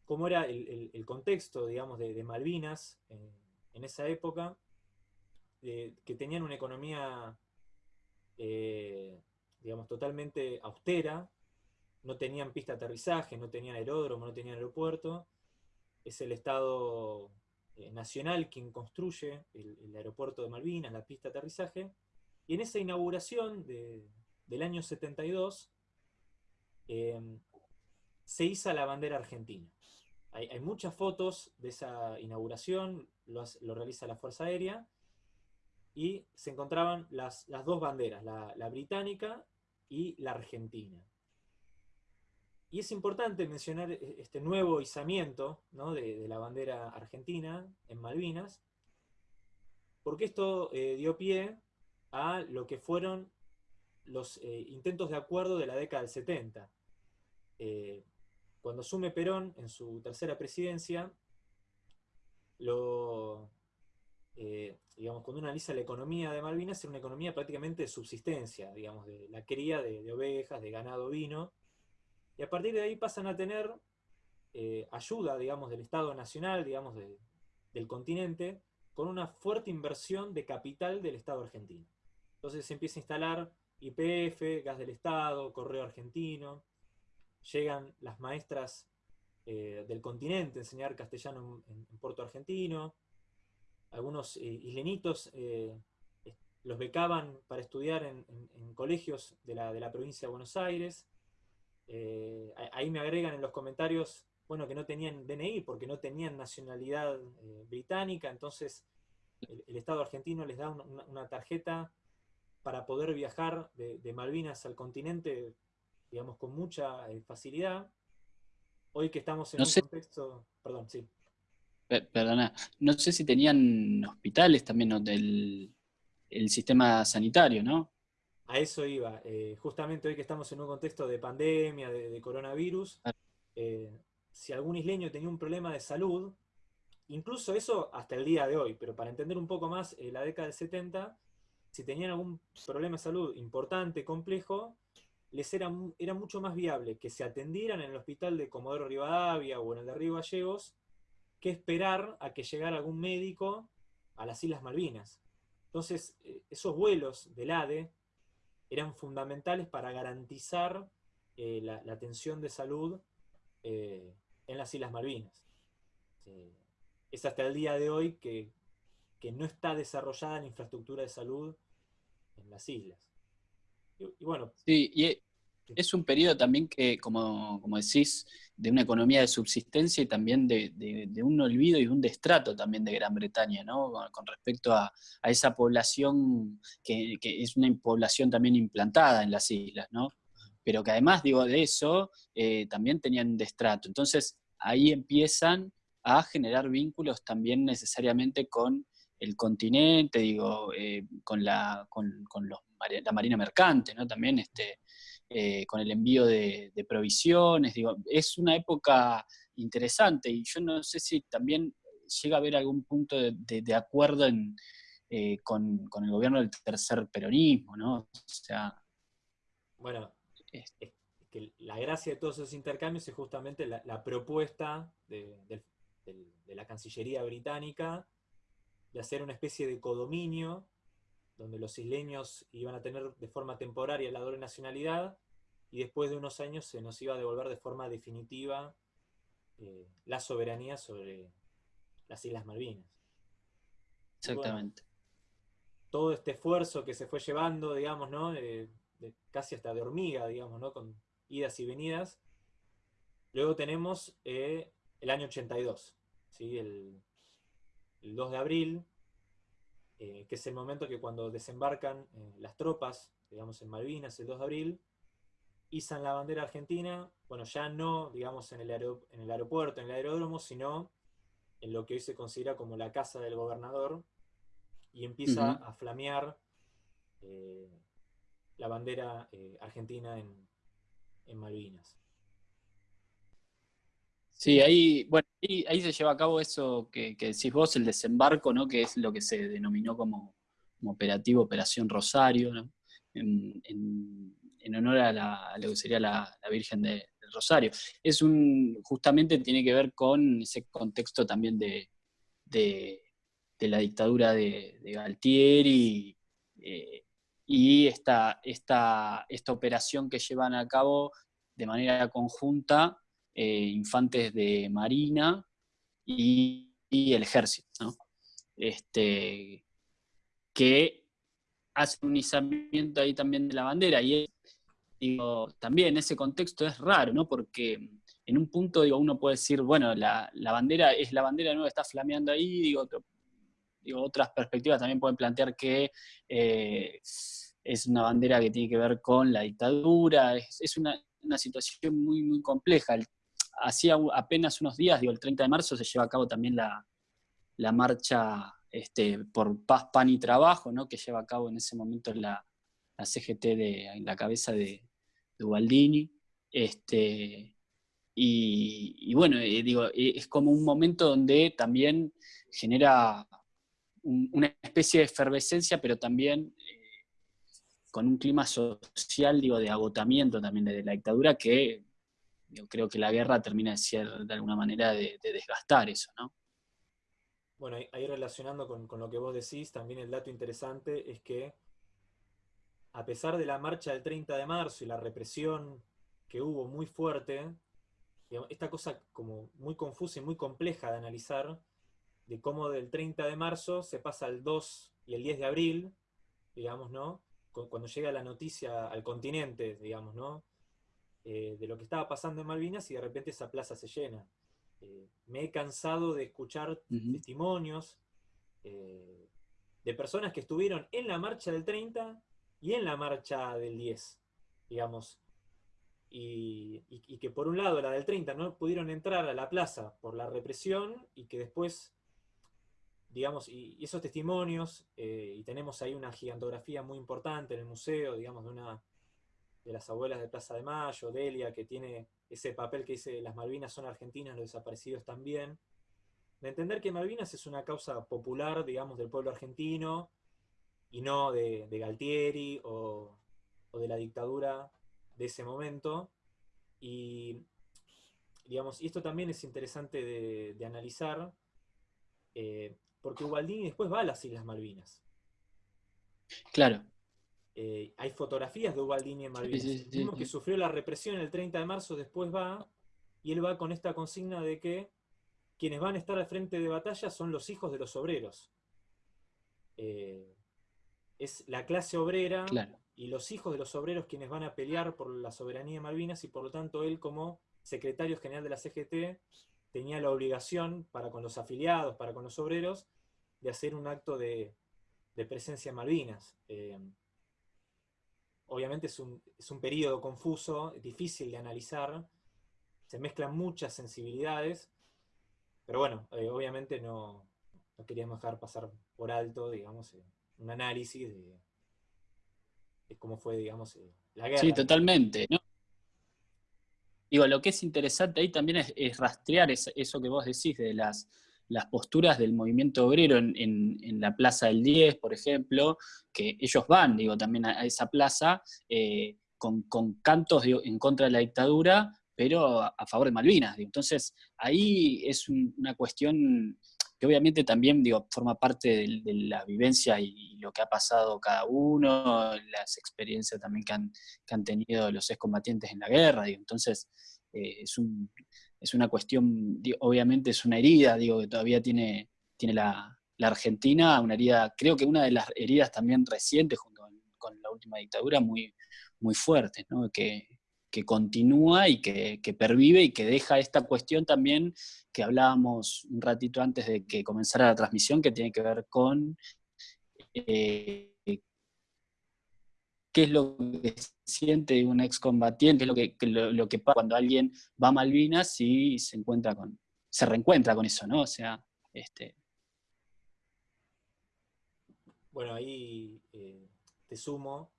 cómo era el, contexto, digamos, de, Malvinas en esa época, que tenían una economía, eh, digamos, totalmente austera, no tenían pista de aterrizaje, no tenían aeródromo, no tenían aeropuerto, es el Estado eh, Nacional quien construye el, aeropuerto de Malvinas, la pista de aterrizaje, y en esa inauguración de, del año 72, em, se hizo la bandera argentina. Hay, muchas fotos de esa inauguración, lo, realiza la Fuerza Aérea, y se encontraban las, dos banderas, la, británica y la argentina. Y es importante mencionar e, este nuevo izamiento de, la bandera argentina en Malvinas, porque esto eh, dio pie a lo que fueron los eh, intentos de acuerdo de la década del 70. Eh, cuando asume Perón en su tercera presidencia, eh, digamos, cuando uno analiza la economía de Malvinas, era una economía prácticamente de subsistencia, digamos, de la cría de, ovejas, de ganado vino, y a partir de ahí pasan a tener eh, ayuda, digamos, del Estado Nacional, digamos, del continente, con una fuerte inversión de capital del Estado argentino. Entonces se empieza a instalar IPF, gas del Estado, correo argentino, llegan las maestras eh, del continente a enseñar castellano en, Puerto Argentino, algunos eh, islenitos eh, los becaban para estudiar en, colegios de la, de la, provincia de Buenos Aires, ahí me agregan en los comentarios, bueno, que no tenían DNI porque no tenían nacionalidad británica, entonces el, Estado argentino les da una, tarjeta para poder viajar de Malvinas al continente digamos, con mucha eh, facilidad. Hoy que estamos en un contexto... Perdón, sí. Perdona, no sé si tenían hospitales también del el sistema sanitario, ¿no? A eso iba. Eh, justamente hoy que estamos en un contexto de pandemia, de, coronavirus, eh, si algún isleño tenía un problema de salud, incluso eso hasta el día de hoy, pero para entender un poco más la década del 70, si tenían algún problema de salud importante, complejo, les era, era mucho más viable que se atendieran en el hospital de Comodoro Rivadavia o en el de Río Gallegos que esperar a que llegara algún médico a las Islas Malvinas. Entonces, eh, esos vuelos del ADE eran fundamentales para garantizar eh, la, atención de salud eh, en las Islas Malvinas. es hasta el día de hoy que, no está desarrollada la infraestructura de salud en las islas. Y, bueno. Sí, y es un periodo también que, como, decís, de una economía de subsistencia y también de, un olvido y un destrato también de Gran Bretaña, ¿no? Con, respecto a, esa población que, es una población también implantada en las islas, ¿no? Pero que además, digo, de eso, eh, también tenían destrato. Entonces, ahí empiezan a generar vínculos también necesariamente con el continente, digo, eh, con, la, con, los, la marina mercante, ¿no? También este, eh, con el envío de, provisiones, digo, es una época interesante y yo no sé si también llega a haber algún punto de, acuerdo eh, con, el gobierno del tercer peronismo, ¿no? O sea... Bueno, es que la gracia de todos esos intercambios es justamente la, propuesta de la Cancillería británica de hacer una especie de codominio donde los isleños iban a tener de forma temporaria la doble nacionalidad, y después de unos años se nos iba a devolver de forma definitiva eh, la soberanía sobre las Islas Malvinas. Exactamente. todo este esfuerzo que se fue llevando, digamos, ¿no? casi hasta de hormiga, digamos, ¿no? Con idas y venidas. Luego tenemos eh, el año 82, ¿sí? el, el 2 de abril, eh, que es el momento que cuando desembarcan eh, las tropas, digamos en Malvinas, el 2 de abril, izan la bandera argentina, bueno, ya no, digamos, en el, en el aeropuerto, en el aeródromo, sino en lo que hoy se considera como la casa del gobernador, y empieza a flamear eh, la bandera argentina en, en Malvinas. Sí, ahí, bueno, ahí, se lleva a cabo eso que, decís vos, el desembarco, ¿no? que es lo que se denominó como, operativo Operación Rosario, ¿no? en, honor a, lo que sería la, Virgen del Rosario. Es un, justamente tiene que ver con ese contexto también de, la dictadura de, Galtieri eh, y esta, esta, esta operación que llevan a cabo de manera conjunta eh, infantes de Marina y, el ejército, este, que hace un izamiento ahí también de la bandera. Y digo, también ese contexto es raro, ¿no? Porque en un punto digo, uno puede decir, bueno, la, bandera es la bandera nueva, está flameando ahí, digo, otras perspectivas también pueden plantear que eh, es una bandera que tiene que ver con la dictadura, es, una, una, situación muy, muy compleja hacía apenas unos días, digo, el 30 de marzo se lleva a cabo también la, marcha este, por paz, pan y trabajo, ¿no? que lleva a cabo en ese momento la, la CGT de, en la cabeza de, de Ubaldini. Este, y, bueno, eh, digo, eh, es como un momento donde también genera una especie de efervescencia, pero también eh, con un clima social, digo, de agotamiento también de la dictadura, que yo creo que la guerra termina de ser, de alguna manera, de, desgastar eso, ¿no? Bueno, ahí relacionando con, con, lo que vos decís, también el dato interesante es que a pesar de la marcha del 30 de marzo y la represión que hubo muy fuerte, esta cosa como muy confusa y muy compleja de analizar, de cómo del 30 de marzo se pasa al 2 y el 10 de abril, digamos, ¿no? Cuando llega la noticia al continente, digamos, ¿no? Eh, de lo que estaba pasando en Malvinas y de repente esa plaza se llena. Eh, me he cansado de escuchar testimonios eh, de personas que estuvieron en la marcha del 30 y en la marcha del 10, digamos, y, que por un lado la del 30 no pudieron entrar a la plaza por la represión y que después, digamos, y, esos testimonios, eh, y tenemos ahí una gigantografía muy importante en el museo, digamos, de una de las abuelas de Plaza de Mayo, Delia, que tiene ese papel que dice las Malvinas son argentinas, los desaparecidos también, de entender que Malvinas es una causa popular, digamos, del pueblo argentino, y no de, Galtieri o, de la dictadura de ese momento. Y, digamos, y esto también es interesante de, analizar, eh, porque Ubaldini después va a las Islas Malvinas. Claro. Eh, hay fotografías de Ubaldini en Malvinas. Sí, que sufrió la represión el 30 de marzo, después va, y él va con esta consigna de que quienes van a estar al frente de batalla son los hijos de los obreros. Eh, es la clase obrera y los hijos de los obreros quienes van a pelear por la soberanía de Malvinas y por lo tanto él como secretario general de la CGT tenía la obligación para con los afiliados, para con los obreros, de hacer un acto de, presencia en Malvinas. Eh, obviamente es un, es un periodo confuso, difícil de analizar, se mezclan muchas sensibilidades, pero bueno, eh, obviamente no, no, queríamos dejar pasar por alto, digamos, eh, un análisis de, cómo fue, digamos, eh, la guerra. Sí, totalmente. Digo, lo que es interesante ahí también es, rastrear eso que vos decís de las, las posturas del movimiento obrero en, la Plaza del 10, por ejemplo, que ellos van, digo, también a, esa plaza eh, con, cantos en contra de la dictadura, pero a, favor de Malvinas. Entonces, ahí es una cuestión que obviamente también digo, forma parte de, la vivencia y, lo que ha pasado cada uno, las experiencias también que han, que han tenido los excombatientes en la guerra, entonces eh, es, un, es, una cuestión, obviamente es una herida, digo, que todavía tiene, tiene la, Argentina, una herida, creo que una de las heridas también recientes junto con, la última dictadura, muy, muy fuertes, ¿no? que, que continúa y que, pervive y que deja esta cuestión también que hablábamos un ratito antes de que comenzara la transmisión, que tiene que ver con eh, qué es lo que siente un excombatiente, lo que, lo, que pasa cuando alguien va a Malvinas y se encuentra con, se reencuentra con eso, ¿no? O sea, este. Bueno, ahí eh, te sumo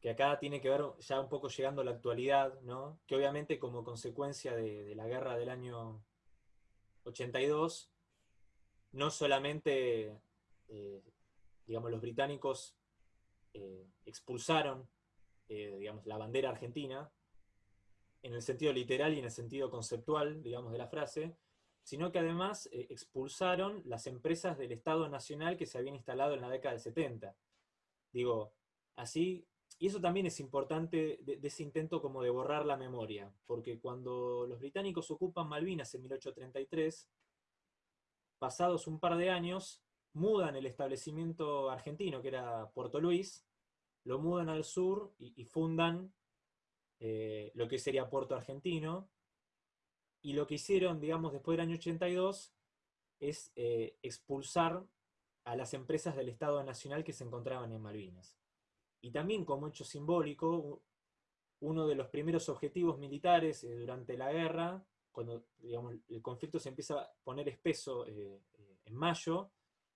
que acá tiene que ver ya un poco llegando a la actualidad, ¿no? que obviamente como consecuencia de, la guerra del año 82, no solamente eh, digamos, los británicos eh, expulsaron eh, digamos, la bandera argentina, en el sentido literal y en el sentido conceptual, digamos, de la frase, sino que además expulsaron las empresas del Estado Nacional que se habían instalado en la década del 70. Digo, así y eso también es importante de, ese intento como de borrar la memoria, porque cuando los británicos ocupan Malvinas en 1833, pasados un par de años, mudan el establecimiento argentino, que era Puerto Luis, lo mudan al sur y, fundan eh, lo que sería Puerto Argentino, y lo que hicieron, digamos, después del año 82, es eh, expulsar a las empresas del Estado Nacional que se encontraban en Malvinas. Y también como hecho simbólico, uno de los primeros objetivos militares eh, durante la guerra, cuando el conflicto se empieza a poner espeso en mayo,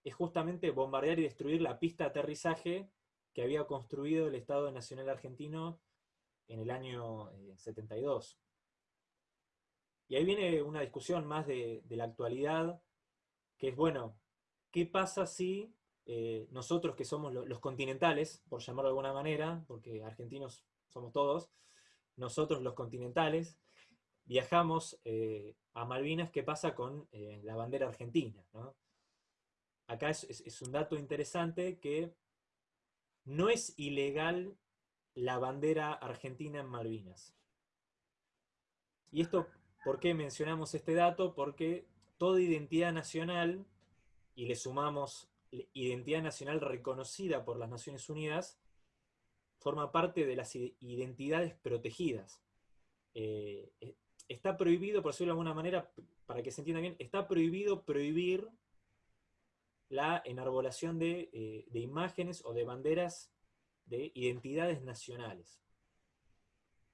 es justamente bombardear y destruir la pista de aterrizaje que había construido el Estado Nacional Argentino en el año 72. Y ahí viene una discusión más de, de la actualidad, que es, bueno, ¿qué pasa si eh, nosotros que somos los continentales, por llamarlo de alguna manera, porque argentinos somos todos, nosotros los continentales, viajamos eh, a Malvinas, ¿qué pasa con eh, la bandera argentina? Acá es, un dato interesante que no es ilegal la bandera argentina en Malvinas. ¿Y esto por qué mencionamos este dato? Porque toda identidad nacional, y le sumamos identidad nacional reconocida por las Naciones Unidas, forma parte de las identidades protegidas. Eh, eh, está prohibido, por decirlo de alguna manera, para que se entienda bien, está prohibido prohibir la enarbolación de, eh, de imágenes o de banderas de identidades nacionales.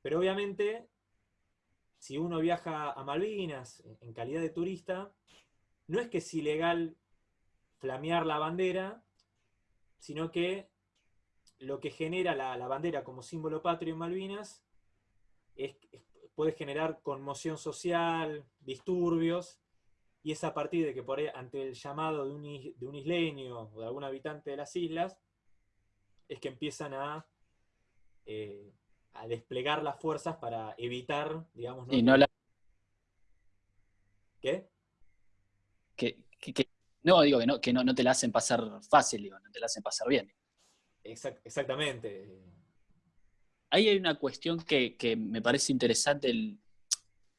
Pero obviamente, si uno viaja a Malvinas en calidad de turista, no es que es ilegal flamear la bandera, sino que lo que genera la, bandera como símbolo patrio en Malvinas es, puede generar conmoción social, disturbios, y es a partir de que por ante el llamado de un, isleño o de algún habitante de las islas, es que empiezan a, eh, a desplegar las fuerzas para evitar, digamos... ¿no? Y no la... ¿Qué? Que, no, digo que, no, que no, te la hacen pasar fácil, digo, no te la hacen pasar bien. exactamente. Ahí hay una cuestión que, me parece interesante,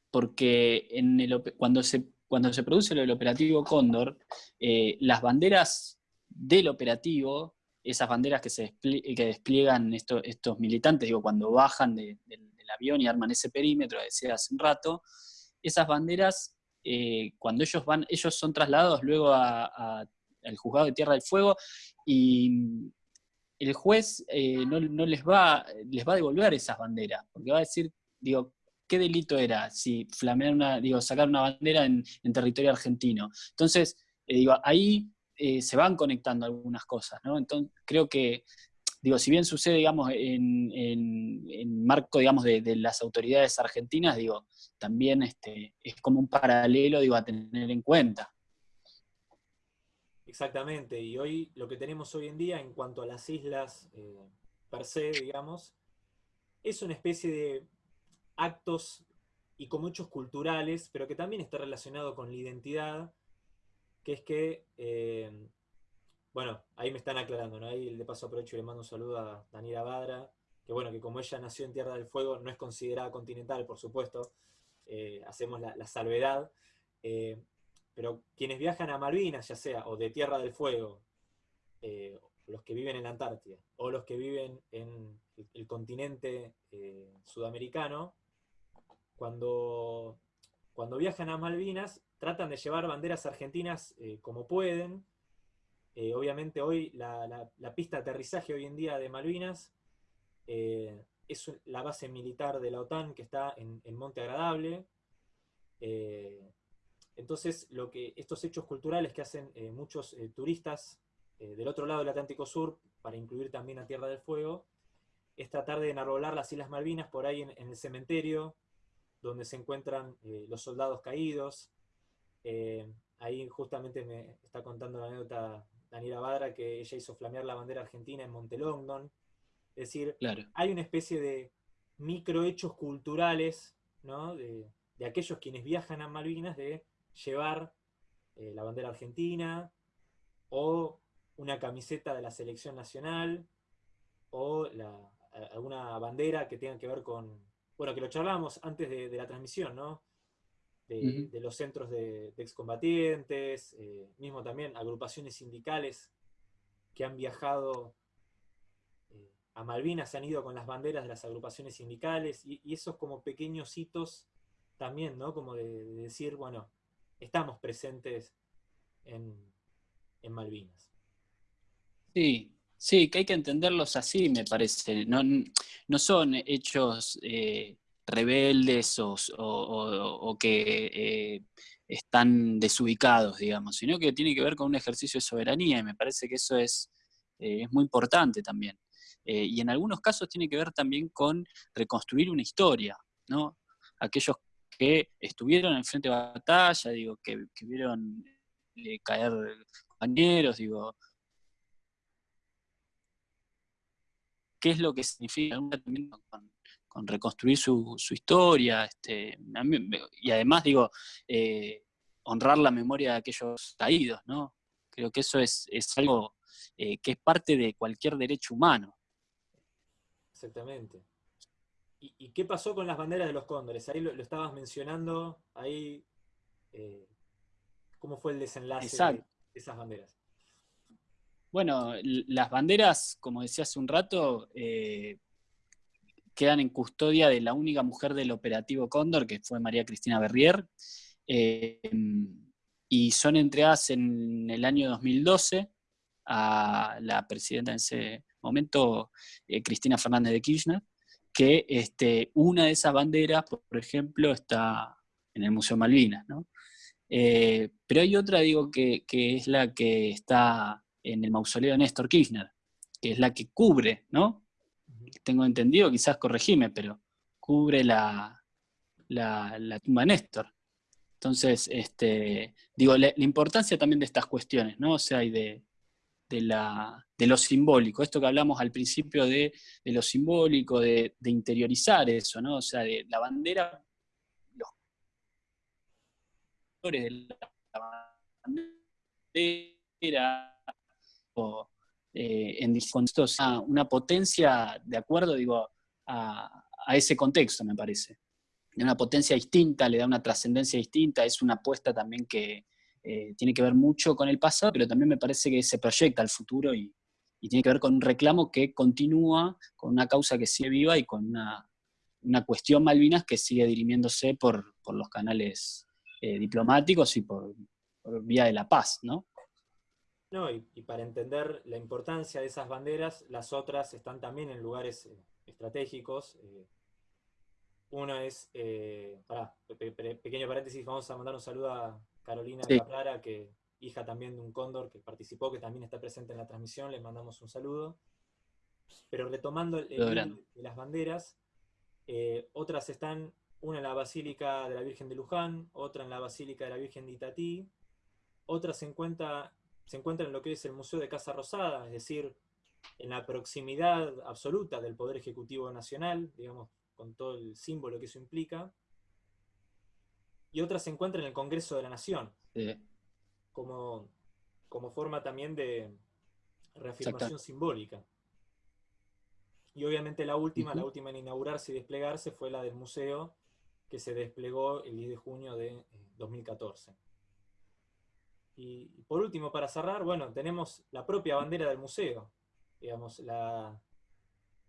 porque en el, cuando, se, cuando se produce el operativo Cóndor, eh, las banderas del operativo, esas banderas que, se que despliegan estos militantes, digo, cuando bajan del avión y arman ese perímetro, decía hace un rato, esas banderas eh, cuando ellos van, ellos son trasladados luego al juzgado de Tierra del Fuego y el juez eh, no, les, va, les va a devolver esas banderas, porque va a decir, digo, ¿qué delito era si flamear una, digo, sacar una bandera en, territorio argentino? Entonces, eh, digo, ahí se van conectando algunas cosas, ¿no? Entonces, creo que digo, si bien sucede, digamos, en, marco, digamos, de, las autoridades argentinas, digo, también este, es como un paralelo, digo, a tener en cuenta. Exactamente, y hoy lo que tenemos hoy en día en cuanto a las islas eh, per se, digamos, es una especie de actos y con muchos culturales, pero que también está relacionado con la identidad, que es que eh, bueno, ahí me están aclarando, ¿no? Ahí de paso aprovecho y le mando un saludo a Daniela Badra, que bueno, que como ella nació en Tierra del Fuego, no es considerada continental, por supuesto, eh, hacemos la, salvedad, eh, pero quienes viajan a Malvinas, ya sea o de Tierra del Fuego, los que viven en la Antártida, o los que viven en el, continente sudamericano, cuando, cuando viajan a Malvinas, tratan de llevar banderas argentinas como pueden, eh, obviamente hoy la, pista de aterrizaje hoy en día de Malvinas eh, es la base militar de la OTAN que está en, Monte Agradable. Eh, entonces, lo que, estos hechos culturales que hacen muchos turistas del otro lado del Atlántico Sur, para incluir también a Tierra del Fuego, es tratar de enarbolar las Islas Malvinas por ahí en, el cementerio, donde se encuentran los soldados caídos. ahí justamente me está contando la anécdota Daniela Badra, que ella hizo flamear la bandera argentina en Montelongdon. Es decir, hay una especie de microhechos culturales, De, aquellos quienes viajan a Malvinas, de llevar eh, la bandera argentina, o una camiseta de la selección nacional, o alguna bandera que tenga que ver con, bueno, que lo charlábamos antes de, de la transmisión, ¿no? de, los centros de, excombatientes, eh, mismo también agrupaciones sindicales que han viajado eh, a Malvinas, se han ido con las banderas de las agrupaciones sindicales, y, esos como pequeños hitos también, ¿no? Como de, decir, bueno, estamos presentes en, Malvinas. Sí, sí, que hay que entenderlos así, me parece. No, no son hechos eh, rebeldes o, que eh, están desubicados, digamos, sino que tiene que ver con un ejercicio de soberanía y me parece que eso es, eh, es muy importante también. Eh, y en algunos casos tiene que ver también con reconstruir una historia, ¿no? Aquellos que estuvieron en frente de batalla, digo, que, vieron caer compañeros, digo, qué es lo que significa con, reconstruir su, historia, este, y además digo, eh, honrar la memoria de aquellos caídos, ¿no? Creo que eso es, algo eh, que es parte de cualquier derecho humano. Exactamente. ¿Y, qué pasó con las banderas de los cóndores? Ahí lo, estabas mencionando, ahí, eh, ¿cómo fue el desenlace de esas banderas? Bueno, las banderas, como decía hace un rato, eh, quedan en custodia de la única mujer del operativo Cóndor, que fue María Cristina Berrier, eh, y son entregadas en el año 2012 a la presidenta en ese momento, eh, Cristina Fernández de Kirchner, que este, una de esas banderas, por ejemplo, está en el Museo Malvinas, pero hay otra, digo, que es la que está en el mausoleo de Néstor Kirchner, que es la que cubre, ¿no? Tengo entendido, quizás corregime, pero cubre la, la, tumba de Néstor. Entonces, este, digo, la, importancia también de estas cuestiones, ¿no? O sea, y de, la, de lo simbólico, esto que hablamos al principio de, lo simbólico, de, interiorizar eso, ¿no? O sea, de la bandera, los colores de la bandera, eh, en distintos, una, potencia de acuerdo, digo, a, ese contexto, me parece. Una potencia distinta, le da una trascendencia distinta, es una apuesta también que eh, tiene que ver mucho con el pasado, pero también me parece que se proyecta al futuro y, tiene que ver con un reclamo que continúa, con una causa que sigue viva y con una, cuestión Malvinas que sigue dirimiéndose por, los canales eh, diplomáticos y por, por, vía de la paz, ¿no? No, y, para entender la importancia de esas banderas, las otras están también en lugares eh, estratégicos. Eh, una es, eh, pequeño paréntesis, vamos a mandar un saludo a Carolina sí. que hija también de un cóndor que participó, que también está presente en la transmisión, les mandamos un saludo. Pero retomando el, de las banderas, otras están, una en la Basílica de la Virgen de Luján, otra en la Basílica de la Virgen de Itatí, otra se encuentra se encuentra en lo que es el Museo de Casa Rosada, es decir, en la proximidad absoluta del Poder Ejecutivo Nacional, digamos, con todo el símbolo que eso implica. Y otra se encuentra en el Congreso de la Nación, como, como forma también de reafirmación simbólica. Y obviamente la última, la última en inaugurarse y desplegarse fue la del museo, que se desplegó el 10 de junio de 2014. Y, por último, para cerrar, bueno, tenemos la propia bandera del museo, digamos, la,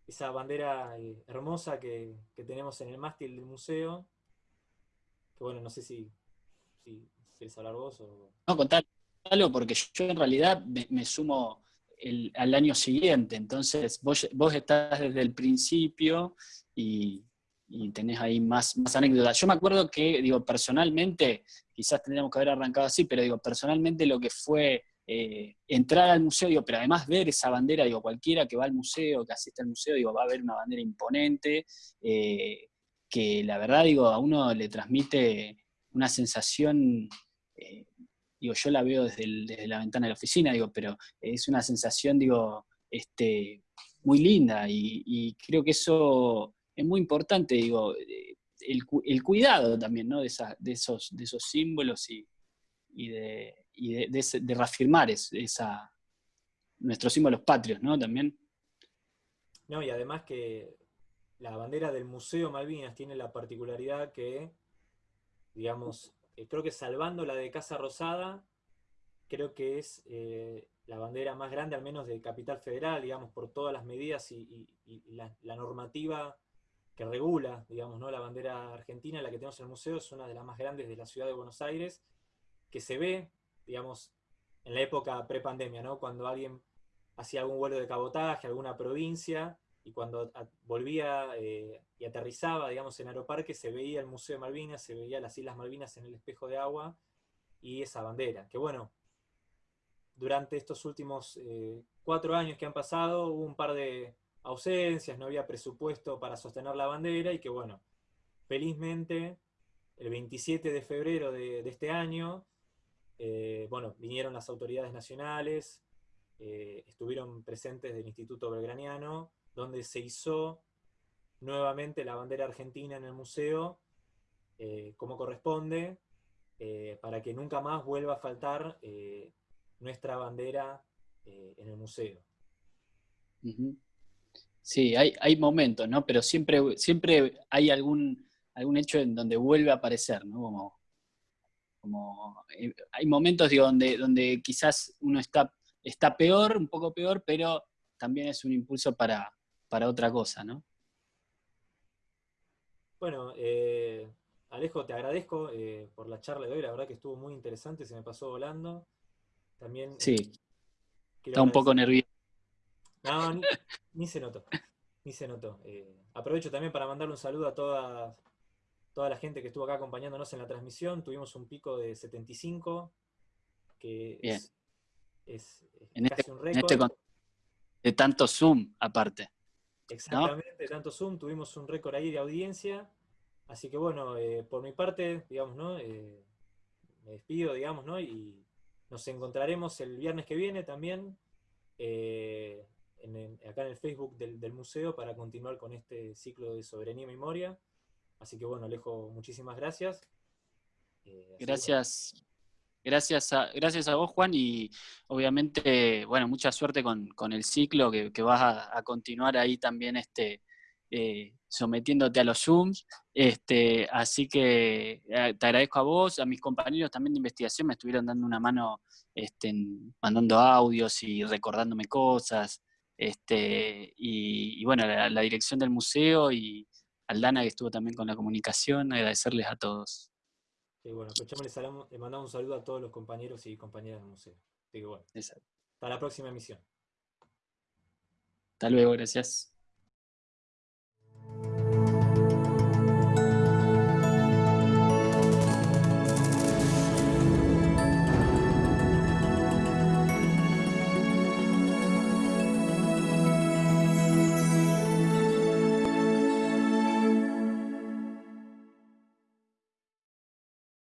esa bandera eh, hermosa que, tenemos en el mástil del museo, que bueno, no sé si, si quieres hablar vos o... No, contalo, porque yo en realidad me, sumo al año siguiente, entonces vos, vos estás desde el principio y, y tenés ahí más, más anécdotas. Yo me acuerdo que, digo, personalmente, quizás tendríamos que haber arrancado así, pero digo, personalmente lo que fue eh, entrar al museo, digo, pero además ver esa bandera, digo, cualquiera que va al museo, que asiste al museo, digo, va a ver una bandera imponente, eh, que la verdad, digo, a uno le transmite una sensación, eh, digo, yo la veo desde, desde, la ventana de la oficina, digo, pero es una sensación, digo, este, muy linda y, y creo que eso es muy importante, digo, eh, el, cuidado también, ¿no? De, esos, de esos símbolos y, de, reafirmar esa, nuestros símbolos patrios, ¿no? También. No, y además que la bandera del Museo Malvinas tiene la particularidad que, digamos, eh, creo que salvando la de Casa Rosada, creo que es eh, la bandera más grande, al menos de Capital Federal, digamos, por todas las medidas y, la, normativa que regula, digamos, ¿no? la bandera argentina, la que tenemos en el museo, es una de las más grandes de la ciudad de Buenos Aires, que se ve, digamos, en la época pre-pandemia, ¿no? cuando alguien hacía algún vuelo de cabotaje, alguna provincia, y cuando volvía eh, y aterrizaba, digamos, en Aeroparque, se veía el Museo de Malvinas, se veía las Islas Malvinas en el espejo de agua, y esa bandera, que bueno, durante estos últimos eh, cuatro años que han pasado, hubo un par de ausencias, no había presupuesto para sostener la bandera y que bueno, felizmente el 27 de febrero de, este año eh, bueno, vinieron las autoridades nacionales, eh, estuvieron presentes del Instituto Belgraniano, donde se hizo nuevamente la bandera argentina en el museo, eh, como corresponde, para que nunca más vuelva a faltar nuestra bandera en el museo. Sí, hay, hay, momentos, ¿no? Pero siempre, siempre hay algún, algún hecho en donde vuelve a aparecer, ¿no? Como, como eh, hay momentos digo, donde, donde quizás uno está, está peor, un poco peor, pero también es un impulso para, para otra cosa, ¿no? Bueno, eh, Alejo, te agradezco eh, por la charla de hoy, la verdad que estuvo muy interesante, se me pasó volando. También. Sí. Está un poco nervioso. No, ni, se notó. Ni se notó. aprovecho también para mandarle un saludo a todas toda la gente que estuvo acá acompañándonos en la transmisión. Tuvimos un pico de 75, que es, en este, casi un este récord. de tanto Zoom, aparte. Exactamente, de tanto Zoom, tuvimos un récord ahí de audiencia. Así que bueno, eh, por mi parte, digamos, ¿no? Eh, me despido, digamos, ¿no? Y nos encontraremos el viernes que viene también, eh, acá en el Facebook del, museo, para continuar con este ciclo de soberanía y memoria. Así que bueno, Alejo, muchísimas gracias. Eh, gracias. Gracias a, gracias a vos, Juan, y obviamente, bueno, mucha suerte con, el ciclo que, vas a, continuar ahí también este, eh, sometiéndote a los Zooms. Este, así que eh, te agradezco a vos, a mis compañeros también de investigación, me estuvieron dando una mano este, mandando audios y recordándome cosas. Este, y, bueno, la dirección del museo y, Aldana, que estuvo también con la comunicación, agradecerles a todos. Sí, bueno, le, mandamos un saludo a todos los compañeros y compañeras del museo. Así que bueno, hasta la próxima emisión. Hasta luego, gracias.